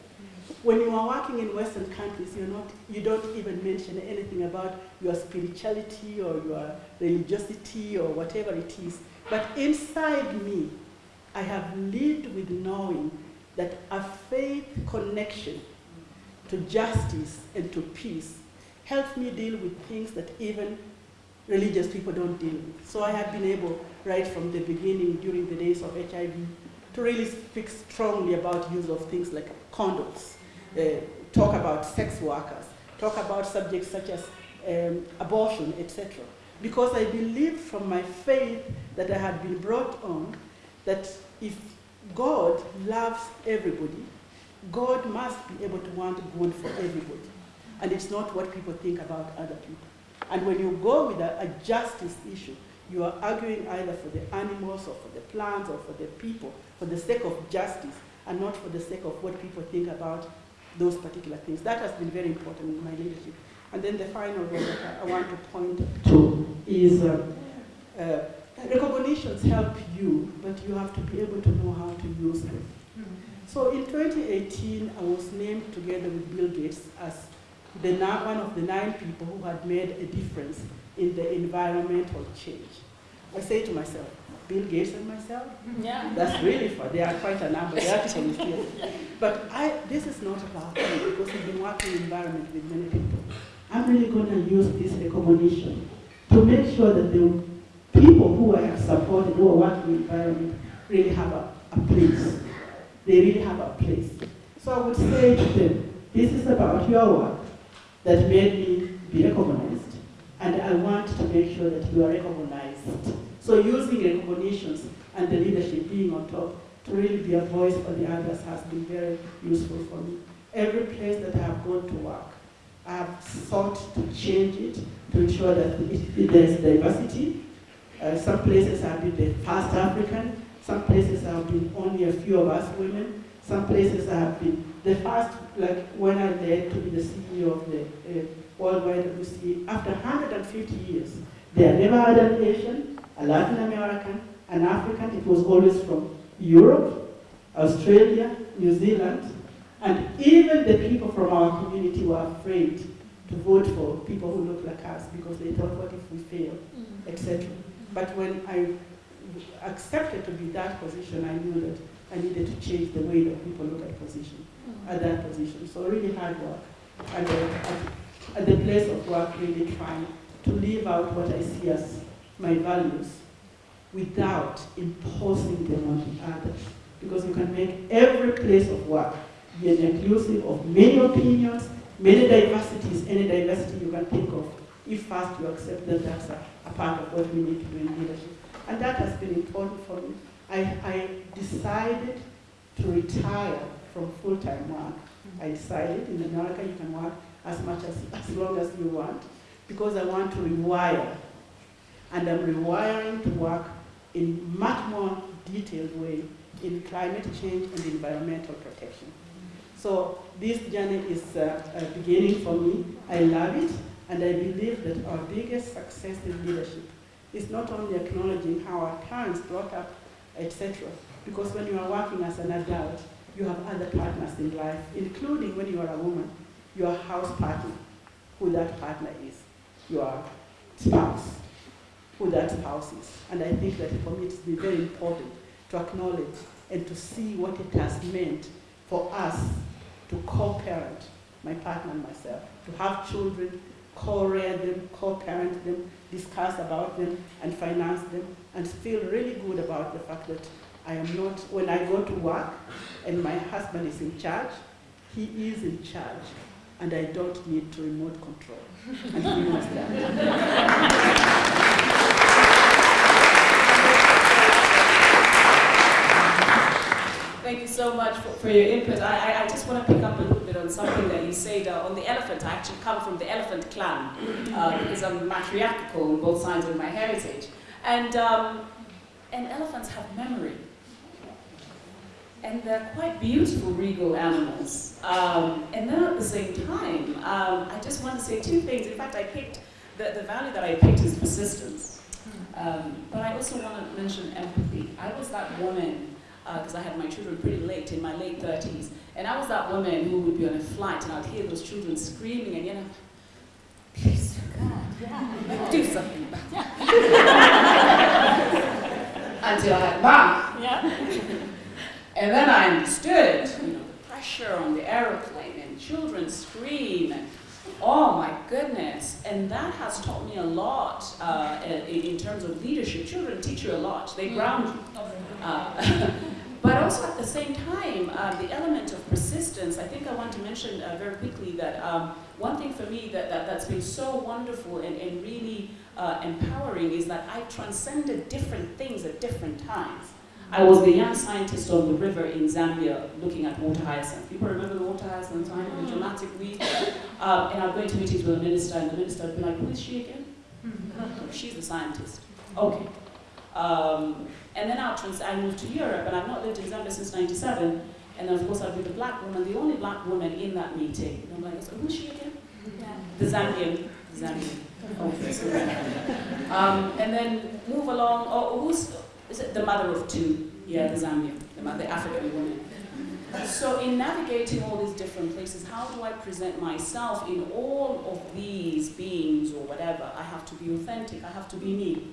When you are working in Western countries, you're not, you don't even mention anything about your spirituality or your religiosity or whatever it is. But inside me, I have lived with knowing that a faith connection to justice and to peace helps me deal with things that even religious people don't deal with. So I have been able, right from the beginning, during the days of HIV, to really speak strongly about use of things like condoms, talk about sex workers, talk about subjects such as um, abortion, etc. Because I believe from my faith that I had been brought on that if God loves everybody, God must be able to want good for everybody. And it's not what people think about other people. And when you go with a, a justice issue, you are arguing either for the animals or for the plants or for the people, for the sake of justice, and not for the sake of what people think about those particular things. That has been very important in my leadership. And then the final one that I, want to point to is uh, uh, recognitions help you, but you have to be able to know how to use them. So in 2018, I was named together with Bill Gates as the, one of the nine people who had made a difference in the environmental change. I say to myself, Bill Gates and myself? Yeah. That's really far. There are quite a number. The article is here. But I, this is not about me because we've been working in environment with many people. I'm really going to use this recognition to make sure that the people who I have supported, who are working in environment, really have a, a place. They really have a place. So I would say to them, this is about your work that made me be recognized. And I want to make sure that you are recognized. So using recognitions and the leadership being on top to really be a voice for the others has been very useful for me. Every place that I have gone to work, I have sought to change it to ensure that there's diversity. Uh, some places I have been the first African, some places I have been only a few of us women, some places I have been the first, like when I led to be the CEO of the uh, World YWCA, after 150 years, they never had an Asian, a Latin American, an African, it was always from Europe, Australia, New Zealand, and even the people from our community were afraid to vote for people who look like us because they thought, what if we fail, etc. But when I accepted to be that position, I knew that I needed to change the way that people look at position, at that position. So really hard work. And uh, at, at the place of work, really trying to live out what I see as my values without imposing them on the others. Because you can make every place of work be an inclusive of many opinions, many diversities, any diversity you can think of, if first you accept that that's a, a part of what we need to do in leadership. And that has been important for me. I, I decided to retire from full-time work. I decided in America you can work as much as, as long as you want because I want to rewire. And I'm rewiring to work in much more detailed way in climate change and environmental protection. So this journey is uh, uh, beginning for me. I love it, and I believe that our biggest success in leadership is not only acknowledging how our parents brought up, etc. Because when you are working as an adult, you have other partners in life, including when you are a woman, your house partner, who that partner is, your spouse, that spouse is. And I think that for me it's been very important to acknowledge and to see what it has meant for us to co-parent, my partner and myself, to have children, co-rear them, co-parent them, discuss about them, and finance them, and feel really good about the fact that I am not, when I go to work and my husband is in charge, he is in charge, and I don't need to remote control. And he knows that. Thank you so much for, for your input. I, I, I, just want to pick up a little bit on something that you said uh, on the elephant. I actually come from the elephant clan uh, because I'm matriarchal on both sides of my heritage. And, um, and elephants have memory. And they're quite beautiful regal animals. Um, and then at the same time, um, I just want to say two things. In fact, I picked, the, the value that I picked is persistence. Um, but I also want to mention empathy. I was that woman because uh, I had my children pretty late, in my late 30s. And I was that woman who would be on a flight and I'd hear those children screaming and, you know, please, God, do something about it. Until I had mom. Yeah. and then I understood, you know, the pressure on the aeroplane and children scream and Oh my goodness. And that has taught me a lot uh, in, in, terms of leadership. Children teach you a lot. They ground you. Uh, but also at the same time, uh, the element of persistence, I think I want to mention uh, very quickly that um, one thing for me that, that, has been so wonderful and, and really uh, empowering is that I've transcended different things at different times. I was the young scientist on the river in Zambia looking at water hyacinth. People remember the water hyacinth time, the mm. dramatic weed? Um, and I'd go into meetings with the minister, and the minister would be like, who is she again? Mm-hmm. She's the scientist. Okay. Um, and then I, trans- I moved to Europe, and I've not lived in Zambia since 97. And then, of course, I'd be the black woman, the only black woman in that meeting. And I'm like, so who's she again? Yeah. The Zambian. The Zambian. Okay. um, and then move along. Oh, who's is it the mother of two? Yeah, the Zambian, the, the African woman. So in navigating all these different places, how do I present myself in all of these beings or whatever? I have to be authentic, I have to be me.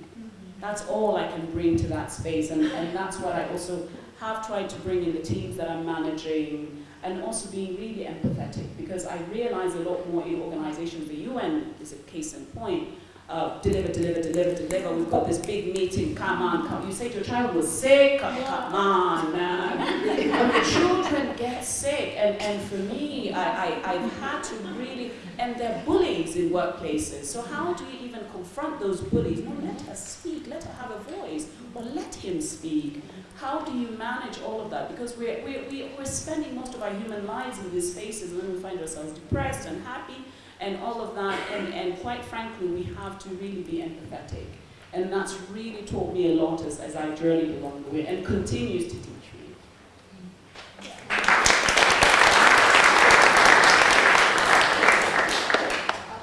That's all I can bring to that space, and, and that's what I also have tried to bring in the teams that I'm managing, and also being really empathetic, because I realize a lot more in organizations, the UN is a case in point, uh, deliver, deliver, deliver, deliver. We've got this big meeting. Come on, come. You say your child was sick. Come, come on, man. children get sick, and, and for me, I, I, I've had to really, and they're bullies in workplaces. So how do you even confront those bullies? No, let her speak. Let her have a voice, or let him speak. How do you manage all of that? Because we're, we're, we're spending most of our human lives in these spaces, and then we find ourselves depressed and happy and all of that. And, and quite frankly, we have to really be empathetic. And that's really taught me a lot as, as I journeyed along the way and continues to teach me.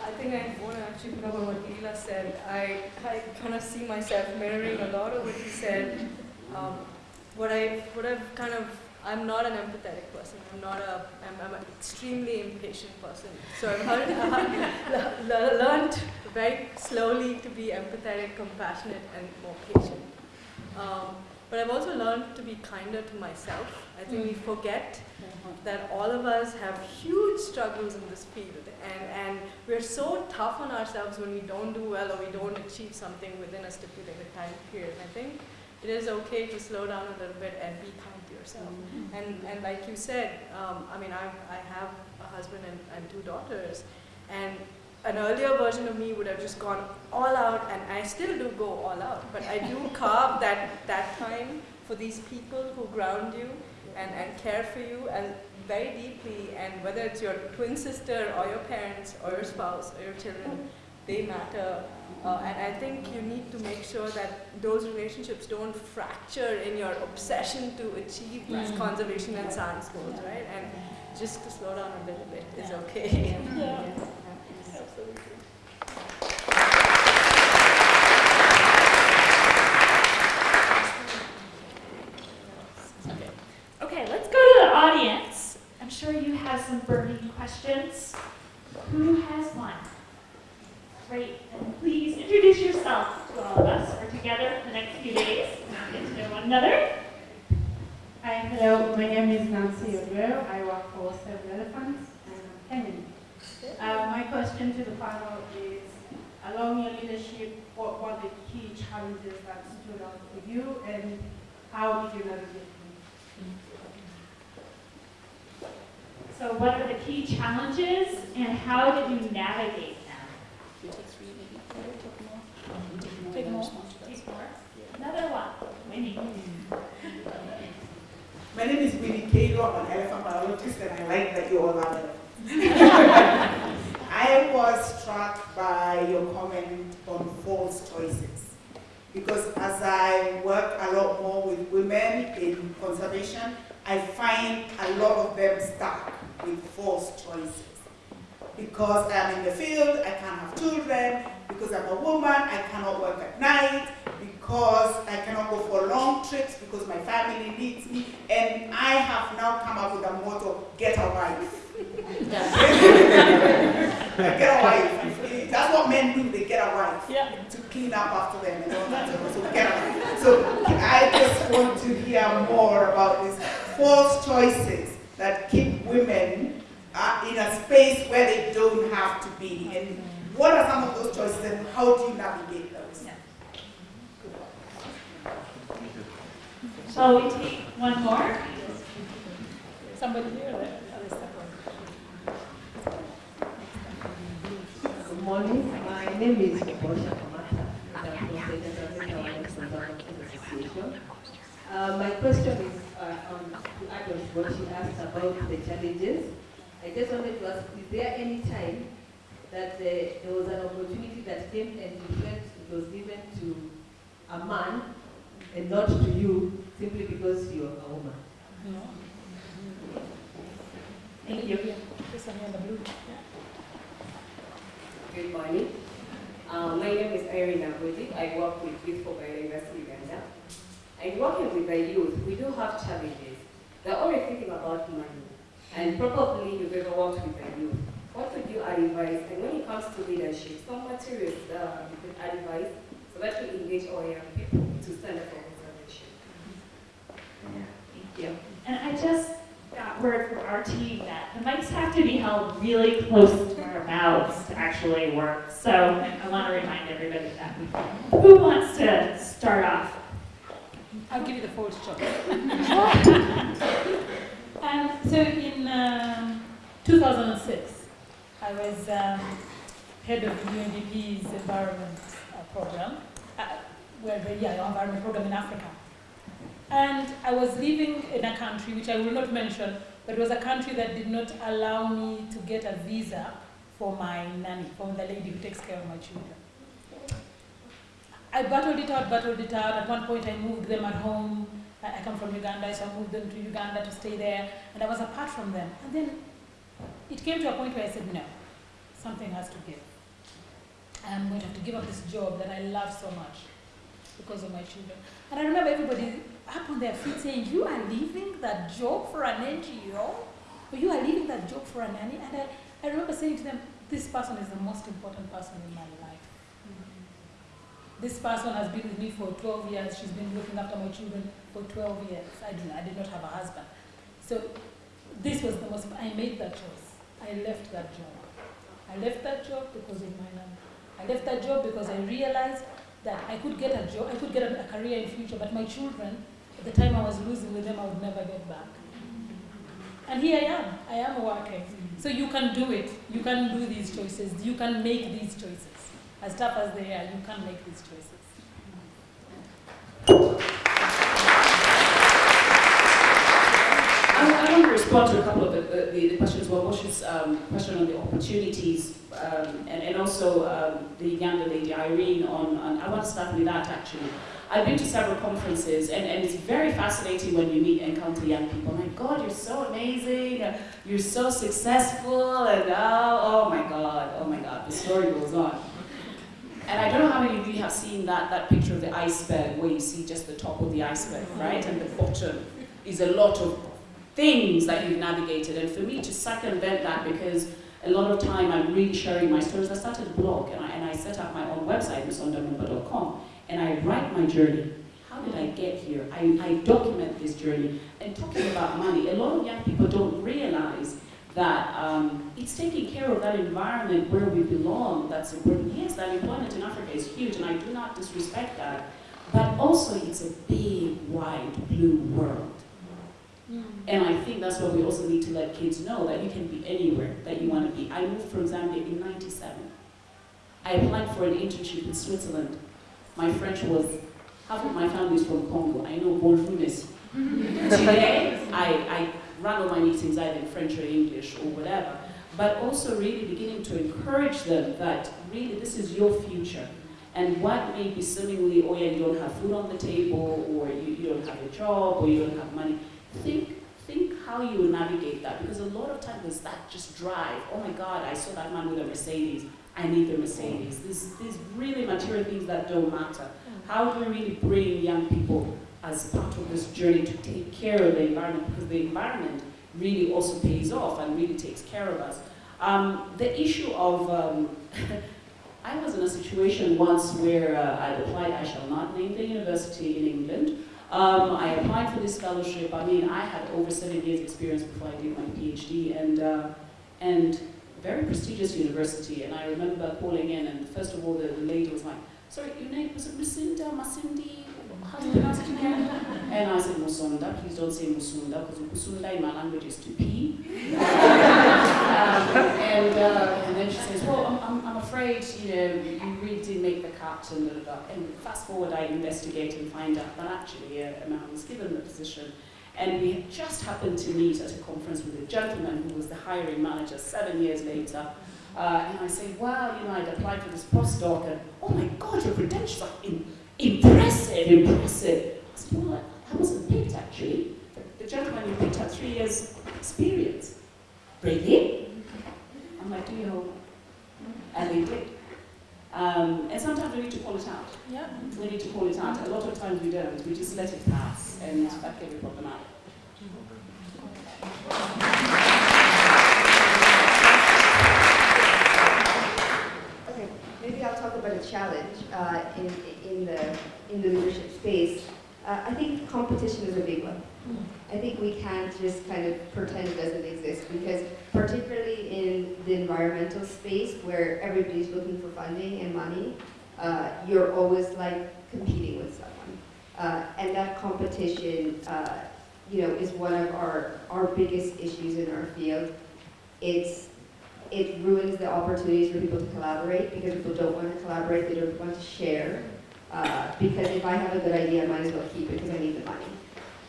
I think I want to actually pick up on what Leela said. I, I kind of see myself mirroring a lot of what you said. Um, what, I, what I've kind of I'm not an empathetic person. I'm not a, I'm, I'm an extremely impatient person. So I've heard, very slowly to be empathetic, compassionate, and more patient. Um, but I've also learned to be kinder to myself. I think we forget that all of us have huge struggles in this field, and, and we're so tough on ourselves when we don't do well or we don't achieve something within a stipulated time period. And I think it is okay to slow down a little bit and be kind yourself. And, and like you said, um, I mean, I, I have a husband and, and two daughters, and an earlier version of me would have just gone all out, and I still do go all out, but I do carve that, that time for these people who ground you and, and care for you and very deeply, and whether it's your twin sister or your parents or your spouse or your children, they matter. Uh, and I think you need to make sure that those relationships don't fracture in your obsession to achieve these conservation and science goals, right? And just to slow down a little bit is okay. Yeah. Okay, let's go to the audience. I'm sure you have some burning questions. Who has one? Great, and please introduce yourself to all of us. We're together for the next few days. Get to know one another. Hi, hello. My name is Nancy Odwell. I work for Save Elephants and I'm Kenyan. Uh, my question to the panel is, along your leadership, what were the key challenges that stood out for you and how did you navigate them? So what are the key challenges and how did you navigate them? Take more. Take more. Another one. Winnie. My name is Winnie. I'm an elephant biologist, and I like that you all are elephants. I was struck by your comment on false choices. Because as I work a lot more with women in conservation, I find a lot of them stuck with false choices. Because I'm in the field, I can't have children. Because I'm a woman, I cannot work at night. Because I cannot go for long trips because my family needs me. And I have now come up with a motto, get a wife. get a wife. That's what men do, they get a wife. Yeah. To clean up after them and all that. So, so get a wife. So I just want to hear more about these false choices that keep women uh, in a space where they don't have to be. And what are some of those choices and how do you navigate those? Shall we take one more? Somebody here? Oh. Good morning. My name is Bosha Kamata. Association. Uh, my question is uh, on to add what she asked about the challenges. I just wanted to ask, is there any time that the, there was an opportunity that came and it was given to a man and not to you simply because you're a woman? No. Thank you. This one here in the blue. Good morning. Uh, my name is Irene Abudi. I work with Youth for Biodiversity Uganda. And working with the youth, we do have challenges. They're always thinking about money. And probably you've ever worked with the youth. What would you advise? And when it comes to leadership, some materials uh, you could advise so that we engage our young people to stand up for conservation. Thank you. And I just got word from our team that the mics have to be held really close to our mouths to actually work. So I want to remind everybody that. Who wants to start off? I'll give you the false shot. um, so in um, 2006, I was um, head of UNDP's environment uh, program, uh, well, the yeah, environment program in Africa. And I was living in a country which I will not mention, but it was a country that did not allow me to get a visa for my nanny, for the lady who takes care of my children. I battled it out, battled it out. At one point, I moved them at home. I, I come from Uganda, so I moved them to Uganda to stay there, and I was apart from them. And then it came to a point where I said, no, something has to give. I'm going to have to give up this job that I love so much because of my children. And I remember everybody up on their feet saying, you are leaving that job for an NGO? Or you are leaving that job for a nanny? And I, I remember saying to them, this person is the most important person in my life. This person has been with me for 12 years. She's been looking after my children for 12 years. I did, I did not have a husband. So this was the most, I made that choice. I left that job. I left that job because of my number. I left that job because I realized that I could get a job, I could get a, a career in future, but my children, the time I was losing with them, I would never get back. And here I am. I am working. So you can do it. You can do these choices. You can make these choices. As tough as they are, you can make these choices. I, want to respond to a couple of the, the, the questions. Well, Moshe's um, question on the opportunities, um, and, and also um, the younger lady Irene on, on. I want to start with that actually. I've been to several conferences, and, and it's very fascinating when you meet and encounter young people. My God, you're so amazing, you're so successful, and oh, oh my God, oh my God, the story goes on. And I don't know how many of you have seen that, that picture of the iceberg where you see just the top of the iceberg, right? And the bottom is a lot of things that you've navigated. And for me to circumvent that, because a lot of time I'm really sharing my stories, I started a blog and I, and I set up my own website, musondamumba.com, and I write my journey. How did I get here? I, I document this journey. And talking about money, a lot of young people don't realize that um, it's taking care of that environment where we belong that's important. Yes, that employment in Africa is huge, and I do not disrespect that, but also it's a big, wide, blue world. And I think that's what we also need to let kids know, that you can be anywhere that you want to be. I moved from Zambia in 97. I applied for an internship in Switzerland. My French was, half of my family is from Congo. I know bonjour, mm-hmm. Today, I, I run all my meetings either in French or English or whatever, but also really beginning to encourage them that really this is your future. And what may be seemingly, oh yeah, you don't have food on the table, or you, you don't have a job, or you don't have money. Think, think how you will navigate that, because a lot of times there's that just drive. Oh my God, I saw that man with a Mercedes. I need the Mercedes. These, these really material things that don't matter. How do we really bring young people as part of this journey to take care of the environment because the environment really also pays off and really takes care of us. Um, the issue of, um, I was in a situation once where uh, I applied, I shall not name the university in England. Um, I applied for this fellowship. I mean, I had over seven years experience before I did my PhD and, uh, and very prestigious university. And I remember calling in and first of all, the, the lady was like, sorry, your name, was it Lucinda, Masindi? how do you pronounce it again? And I said, Musonda, please don't say Musunda, because Musunda in my language is to pee. um, and, uh, and then she says, well, I'm, I'm, afraid, you know, you really did make the cut, and, da, da, da. and fast forward, I investigate and find out that actually uh, a man was given the position. And we had just happened to meet at a conference with a gentleman who was the hiring manager seven years later. Uh, and I say, well, you know, I'd applied for this postdoc, and oh my God, your credentials are in impressive, impressive. I said, well, I wasn't picked actually. The, gentleman you picked had three years experience. Really? I'm like, do you hope? And they did. Um, and sometimes we need to call it out. Yeah. We need to call it out. A lot of times we don't. We just let it pass, and. Okay, maybe I'll talk about a challenge uh, in, in, the, in the leadership space. Uh, I think competition is a big one. I think we can't just kind of pretend it doesn't exist because particularly in the environmental space where everybody's looking for funding and money, uh, you're always like competing with someone. Uh, and that competition, uh, you know, is one of our, our biggest issues in our field. It's, it ruins the opportunities for people to collaborate because people don't want to collaborate, they don't want to share. Uh, because if I have a good idea, I might as well keep it because I need the money.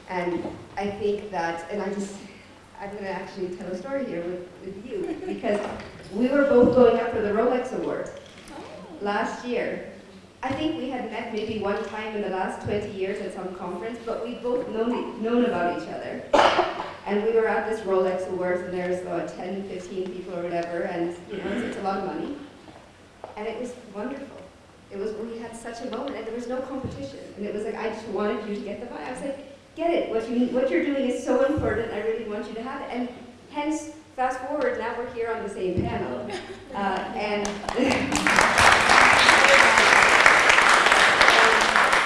And I think that, and I just, I'm going to actually tell a story here with, with you because we were both going up for the Rolex Award last year. I think we had met maybe one time in the last 20 years at some conference, but we both known, known about each other. And we were at this Rolex Awards, and there's about 10, 15 people or whatever, and you know, it's, a lot of money. And it was wonderful. It was we had such a moment, and there was no competition. And it was like I just wanted you to get the money. I was like, get it. What you what you're doing is so important. I really want you to have it. And hence, fast forward, now we're here on the same panel. Uh, and, and,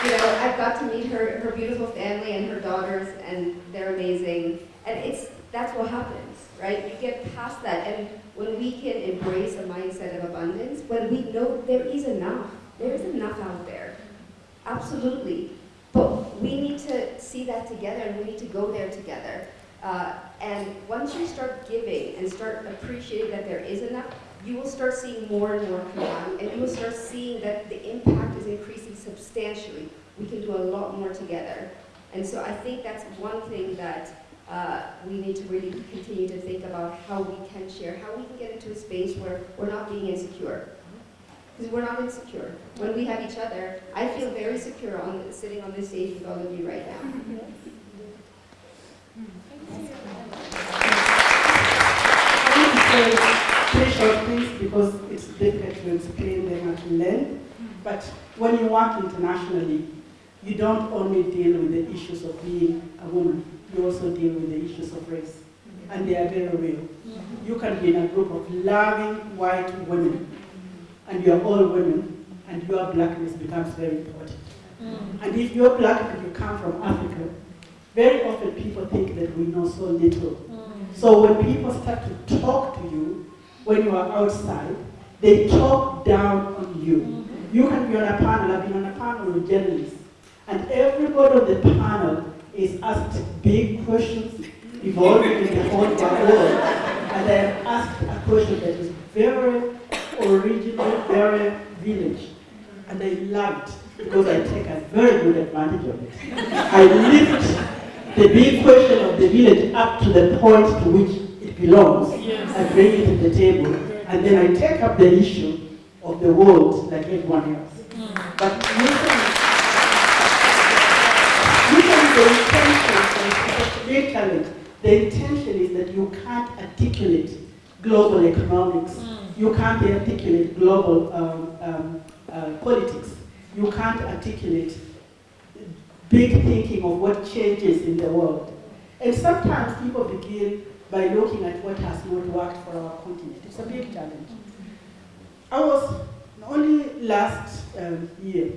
you know, I've got to meet her, her beautiful family and her daughters, and they're amazing. And it's, that's what happens, right? You get past that, and when we can embrace a mindset of abundance, when we know there is enough, there is enough out there, absolutely. But we need to see that together, and we need to go there together. Uh, and once you start giving and start appreciating that there is enough, you will start seeing more and more come on, and you will start seeing that the impact is increasing substantially. We can do a lot more together. And so I think that's one thing that uh, we need to really continue to think about how we can share, how we can get into a space where we're not being insecure. Because we're not insecure. When we have each other, I feel very secure on sitting on this stage with all of you right now. I want short things because it's difficult to explain them at length. But when you work internationally, you don't only deal with the issues of being a woman, you also deal with the issues of race. And they are very real. You can be in a group of loving white women, and you're all women, and your blackness becomes very important. And if you're black and you come from Africa, very often people think that we know so little. So when people start to talk to you when you are outside, they talk down on you. Mm-hmm. You can be on a panel, I've been on a panel with journalists, and everybody on the panel is asked big questions involving in the whole world. And I asked a question that is very original, very village. And I love it because I take a very good advantage of it. I lift the big question of the village up to the point to which belongs. I bring it to the table, and then I take up the issue of the world like everyone else. But usually, usually the intention, big challenge, the intention is that you can't articulate global economics. You can't articulate global um, um, uh, politics. You can't articulate big thinking of what changes in the world. And sometimes people begin by looking at what has not worked for our continent. It's a big challenge. I was only last um, year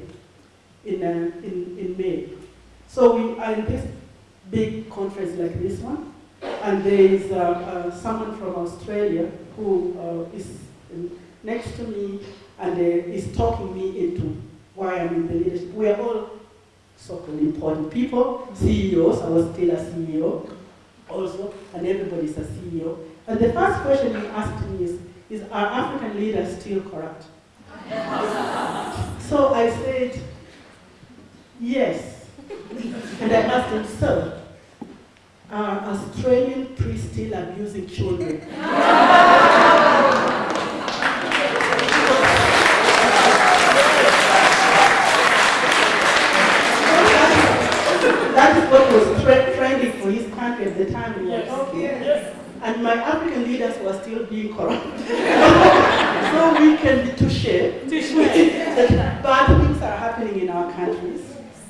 in, uh, in, in May. So we are in this big conference like this one, and there is uh, uh, someone from Australia who uh, is next to me and uh, is talking me into why I'm in the leadership. We are all so-called important people, CEOs, I was still a CEO also, and everybody's a CEO. And the first question he asked me is, is are African leaders still corrupt? so I said, yes. And I asked him, sir, are Australian priests still abusing children? At the time we were talking. Yes. And my African leaders were still being corrupt. so we can be touche. that bad things are happening in our countries,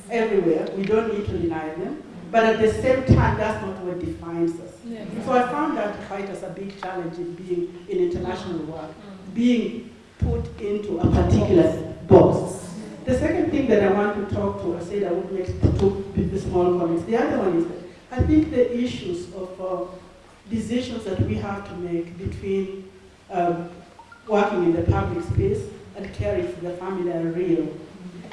everywhere. We don't need to deny them. But at the same time, that's not what defines us. Yeah. So I found that quite as a big challenge in being in international work, being put into a particular box. The second thing that I want to talk to, I said I would make two small comments. The other one is that I think the issues of uh, decisions that we have to make between um, working in the public space and caring for the family are real.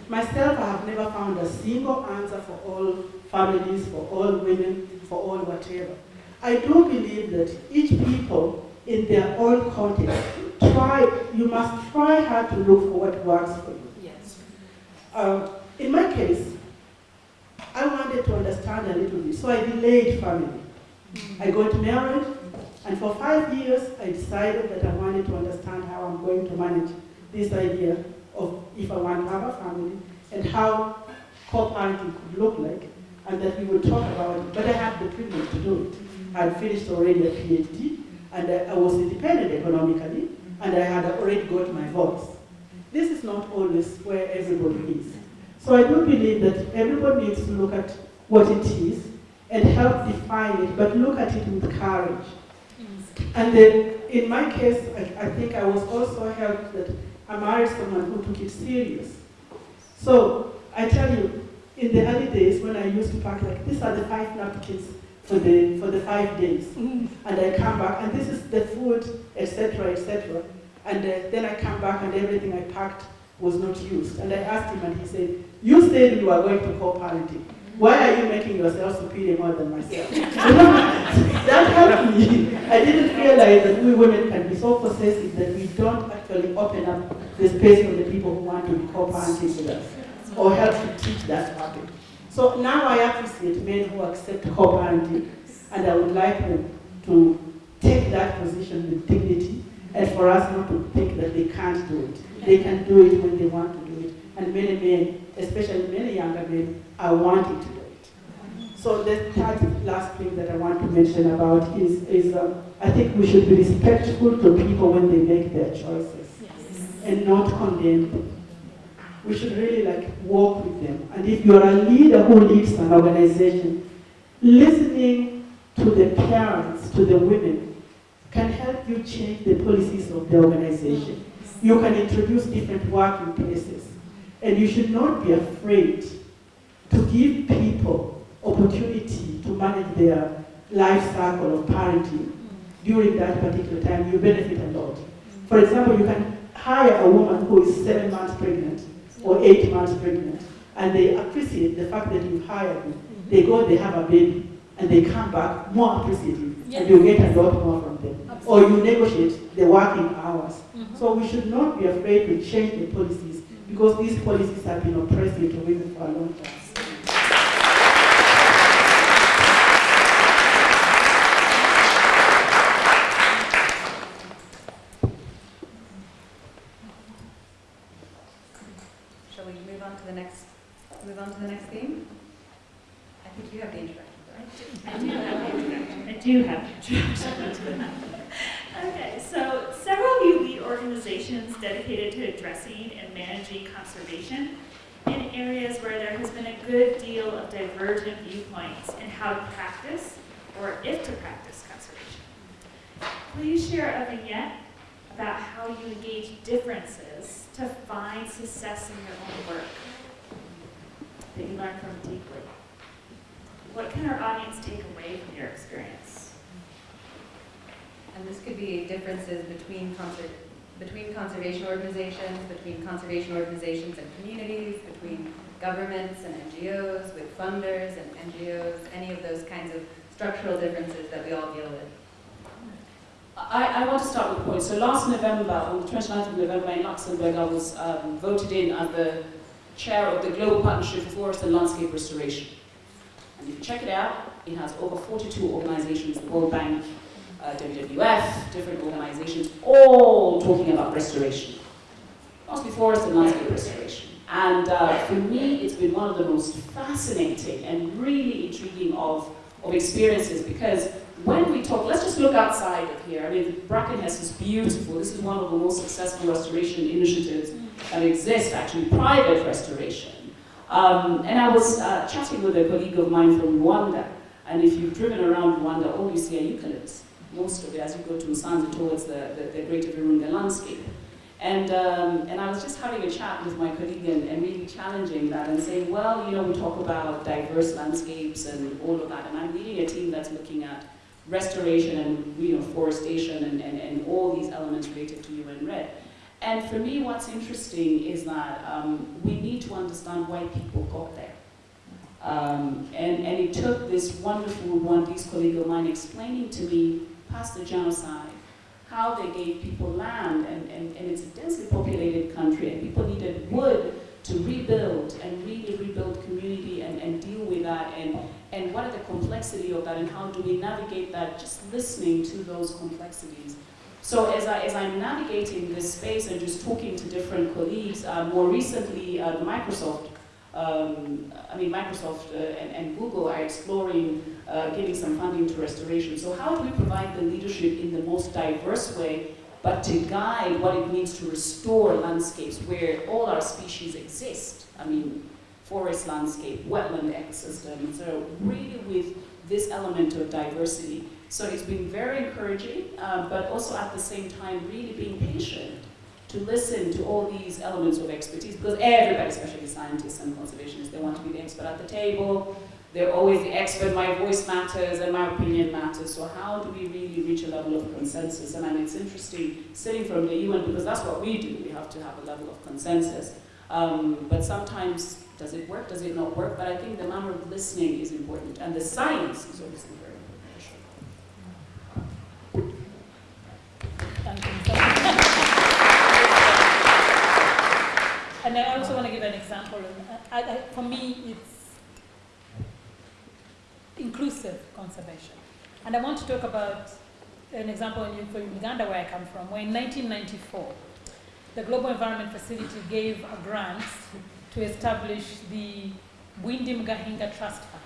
Myself, I have never found a single answer for all families, for all women, for all whatever. I do believe that each people in their own context, try, you must try hard to look for what works for you. Yes. Uh, in my case, I wanted to understand a little bit, so I delayed family. I got married, and for five years, I decided that I wanted to understand how I'm going to manage this idea of if I want to have a family, and how co-parenting could look like, and that we would talk about it. But I had the privilege to do it. I had finished already a PhD, and I, I was independent economically, and I had already got my voice. This is not always where everybody is. So I do believe that everyone needs to look at what it is and help define it, but look at it with courage. And then, in my case, I, I think I was also helped that I married someone who took it serious. So, I tell you, in the early days when I used to pack like, these are the five napkins for the, for the five days. And I come back, and this is the food, etc., etc. And uh, then I come back and everything I packed was not used. And I asked him and he said, you said you are going to co-parenting. Why are you making yourself superior more than myself? that helped me. I didn't realize that we women can be so possessive that we don't actually open up the space for the people who want to be co-parenting with us or help to teach that habit. So now I appreciate men who accept co-parenting and I would like them to take that position with dignity and for us not to think that they can't do it. They can do it when they want to do it. And many men, especially many younger men, are wanting to do it. So the third last thing that I want to mention about is, is um, I think we should be respectful to people when they make their choices and not condemn them. We should really like walk with them. And if you're a leader who leads an organization, listening to the parents, to the women, can help you change the policies of the organization. You can introduce different working places. And you should not be afraid to give people opportunity to manage their life cycle of parenting during that particular time. You benefit a lot. For example, you can hire a woman who is seven months pregnant or eight months pregnant, and they appreciate the fact that you hired them. They go, they have a baby, and they come back more appreciative, Yes. and you get a lot more from them. Or you negotiate the working hours. Mm-hmm. So we should not be afraid to change the policies, because these policies have been oppressive to women for a long time. Shall we move on to the next, move on to the next theme? I think you have the introduction, right? I do have the introduction. I do have the introduction. okay, so several of you lead organizations dedicated to addressing and managing conservation in areas where there has been a good deal of divergent viewpoints in how to practice or if to practice conservation. Please share a vignette about how you engage differences to find success in your own work that you learn from deeply. What can our audience take away from your experience? And this could be differences between conser- between conservation organizations, between conservation organizations and communities, between governments and NGOs, with funders and NGOs, any of those kinds of structural differences that we all deal with. I, I want to start with a point. So last November, on the 29th of November in Luxembourg, I was um, voted in as the chair of the Global Partnership for Forest and Landscape Restoration. And if you check it out, it has over 42 organizations, the World Bank, uh, WWF, different organizations, all talking about restoration. Mostly forest and landscape restoration. And uh, for me, it's been one of the most fascinating and really intriguing of, of experiences because when we talk, let's just look outside of here. I mean, Brackenhurst is beautiful. This is one of the most successful restoration initiatives that exist, actually, private restoration. Um, and I was uh, chatting with a colleague of mine from Rwanda, and if you've driven around Rwanda, all you see are eucalypts. Most of it as you go to Musanze towards the, the, the Greater Virunga landscape. And, um, and I was just having a chat with my colleague and, and really challenging that and saying, well, you know, we talk about diverse landscapes and all of that, and I'm leading a team that's looking at restoration and you know, forestation and, and, and all these elements related to UN-REDD. And for me, what's interesting is that um, we need to understand why people got there. Um, and, and it took this wonderful one, Rwandese colleague of mine explaining to me, past the genocide, how they gave people land, and, and, and it's a densely populated country, and people needed wood to rebuild and really rebuild community and, and deal with that, and, and what are the complexity of that, and how do we navigate that, just listening to those complexities. So as, I, as I'm navigating this space and just talking to different colleagues, uh, more recently Microsoft, um, I mean Microsoft uh, and, and, Google are exploring uh, giving some funding to restoration. So how do we provide the leadership in the most diverse way, but to guide what it means to restore landscapes where all our species exist? I mean, forest landscape, wetland ecosystem, so really with this element of diversity So it's been very encouraging, um, but also at the same time really being patient to listen to all these elements of expertise because everybody, especially scientists and conservationists, they want to be the expert at the table. They're always the expert, my voice matters and my opinion matters. So how do we really reach a level of consensus? And mean, it's interesting sitting from the UN because that's what we do. We have to have a level of consensus. Um, but sometimes, does it work? Does it not work? But I think the manner of listening is important. And the science is obviously very important. Thank you. And I also want to give an example. I, I, for me, it's inclusive conservation. And I want to talk about an example in, Uganda, where I come from, where in 1994, the Global Environment Facility gave a grant to establish the Bwindi Mgahinga Trust Fund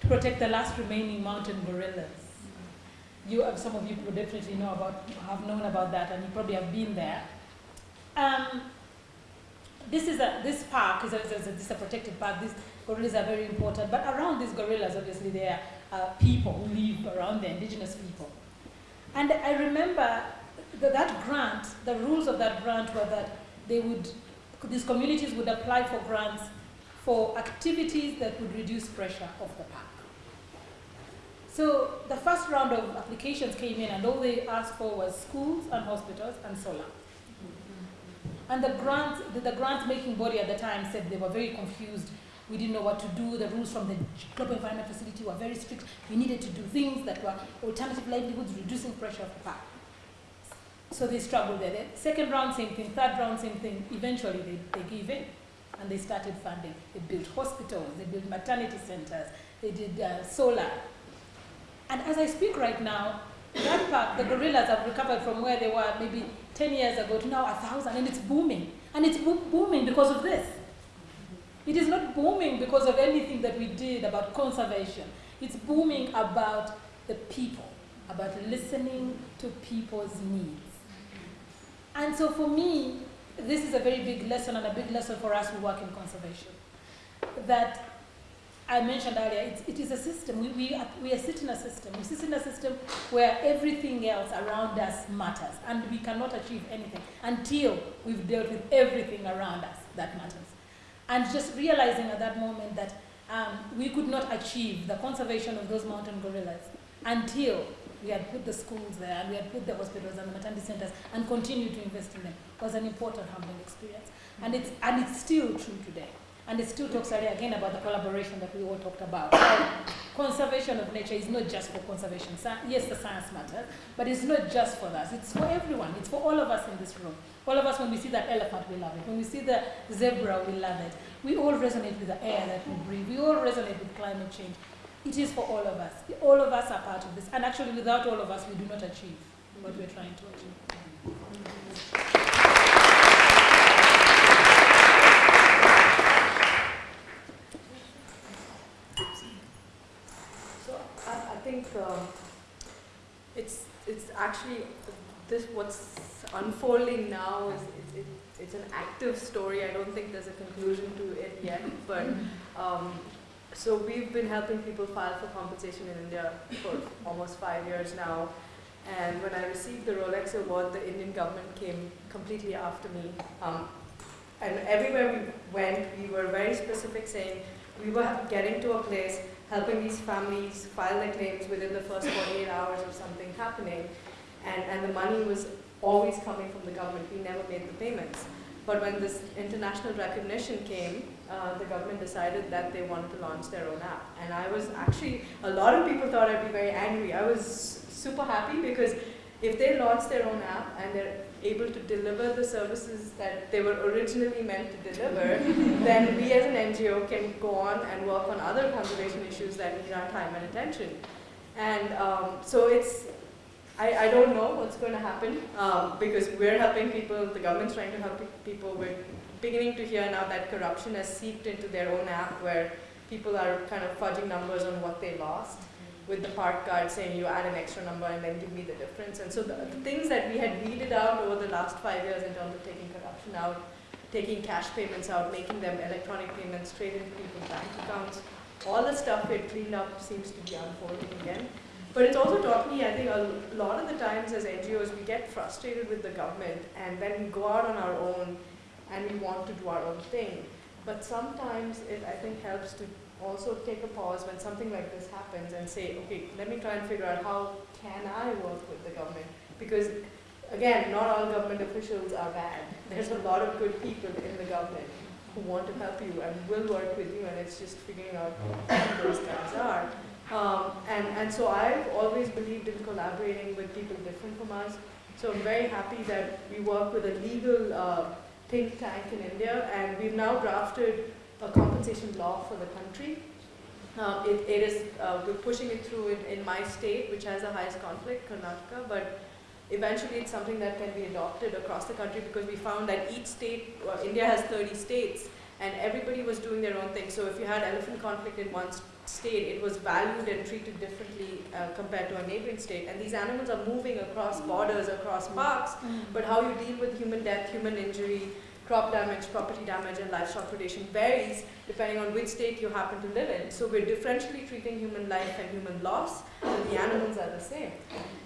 to protect the last remaining mountain gorillas. You, uh, some of you will definitely know about, have known about that, and you probably have been there. Um, this is a, this park is a, is a, is a protected park. These gorillas are very important, but around these gorillas, obviously, there are uh, people who live around the indigenous people. And I remember that, that grant, the rules of that grant were that they would, these communities would apply for grants for activities that would reduce pressure of the park. So the first round of applications came in and all they asked for was schools and hospitals and solar. And the grant, the, the grant making body at the time said they were very confused. We didn't know what to do. The rules from the Global Environment Facility were very strict. We needed to do things that were alternative livelihoods, reducing pressure of the park. So they struggled there. The second round, same thing. Third round, same thing. Eventually, they, they gave in and they started funding. They built hospitals, they built maternity centers, they did uh, solar. And as I speak right now, that park, the gorillas have recovered from where they were maybe 10 years ago to now a thousand, and it's booming. And it's bo booming because of this. It is not booming because of anything that we did about conservation. It's booming about the people, about listening to people's needs. And so for me, this is a very big lesson and a big lesson for us who work in conservation. That I mentioned earlier, it is a system. We, we, are, we are sitting in a system. We sit in a system where everything else around us matters, and we cannot achieve anything until we've dealt with everything around us that matters. And just realizing at that moment that um, we could not achieve the conservation of those mountain gorillas until we had put the schools there, and we had put the hospitals and the maternity centers, and continued to invest in them, was an important humbling experience. And it's, and it's still true today. And it still talks again about the collaboration that we all talked about. Conservation of nature is not just for conservation. Yes, the science matters, but it's not just for us. It's for everyone. It's for all of us in this room. All of us, when we see that elephant, we love it. When we see the zebra, we love it. We all resonate with the air that we breathe. We all resonate with climate change. It is for all of us. All of us are part of this. And actually, without all of us, we do not achieve what we're trying to achieve. Think uh, it's it's actually this what's unfolding now is it, it, it's an active story. I don't think there's a conclusion to it yet, but um, so we've been helping people file for compensation in India for almost five years now. And when I received the Rolex award, the Indian government came completely after me. Um, and everywhere we went, we were very specific saying we were getting to a place helping these families file their claims within the first 48 hours of something happening. And, and the money was always coming from the government. We never made the payments. But when this international recognition came, uh, the government decided that they wanted to launch their own app. And I was actually, a lot of people thought I'd be very angry. I was super happy because if they launch their own app and they're able to deliver the services that they were originally meant to deliver, then we as an NGO can go on and work on other conservation issues that need our time and attention. And um, so it's, I, I don't know what's going to happen um, because we're helping people, the government's trying to help people. We're beginning to hear now that corruption has seeped into their own app where people are kind of fudging numbers on what they lost with the park card saying you add an extra number and then give me the difference. And so the, the things that we had weeded out over the last five years in terms of taking corruption out, taking cash payments out, making them electronic payments straight into people's bank accounts, all the stuff we had cleaned up seems to be unfolding again. but it's also taught me, I think, a lot of the times as NGOs, we get frustrated with the government and then we go out on our own and we want to do our own thing. But sometimes it, I think, helps to also take a pause when something like this happens and say, okay, let me try and figure out how can I work with the government? Because, again, not all government officials are bad. There's a lot of good people in the government who want to help you and will work with you, and it's just figuring out who those guys are. Um, and, and so I've always believed in collaborating with people different from us. So I'm very happy that we work with a legal uh, think tank in India, and we've now drafted a compensation law for the country. Um, it, it is, uh, we're pushing it through in, in my state, which has the highest conflict, Karnataka, but eventually it's something that can be adopted across the country because we found that each state, well, India has 30 states, and everybody was doing their own thing. So if you had elephant conflict in one state, it was valued and treated differently uh, compared to a neighboring state. And these animals are moving across borders, across parks, but how you deal with human death, human injury, crop damage, property damage, and livestock predation varies depending on which state you happen to live in. So we're differentially treating human life and human loss, but the animals are the same.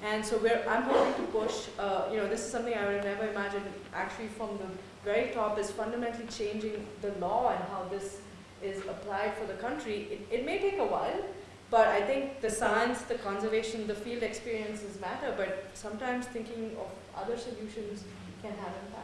And so I'm hoping to push, uh, you know, this is something I would have never imagined actually from the very top is fundamentally changing the law and how this is applied for the country. It, it may take a while, but I think the science, the conservation, the field experiences matter, but sometimes thinking of other solutions can have impact.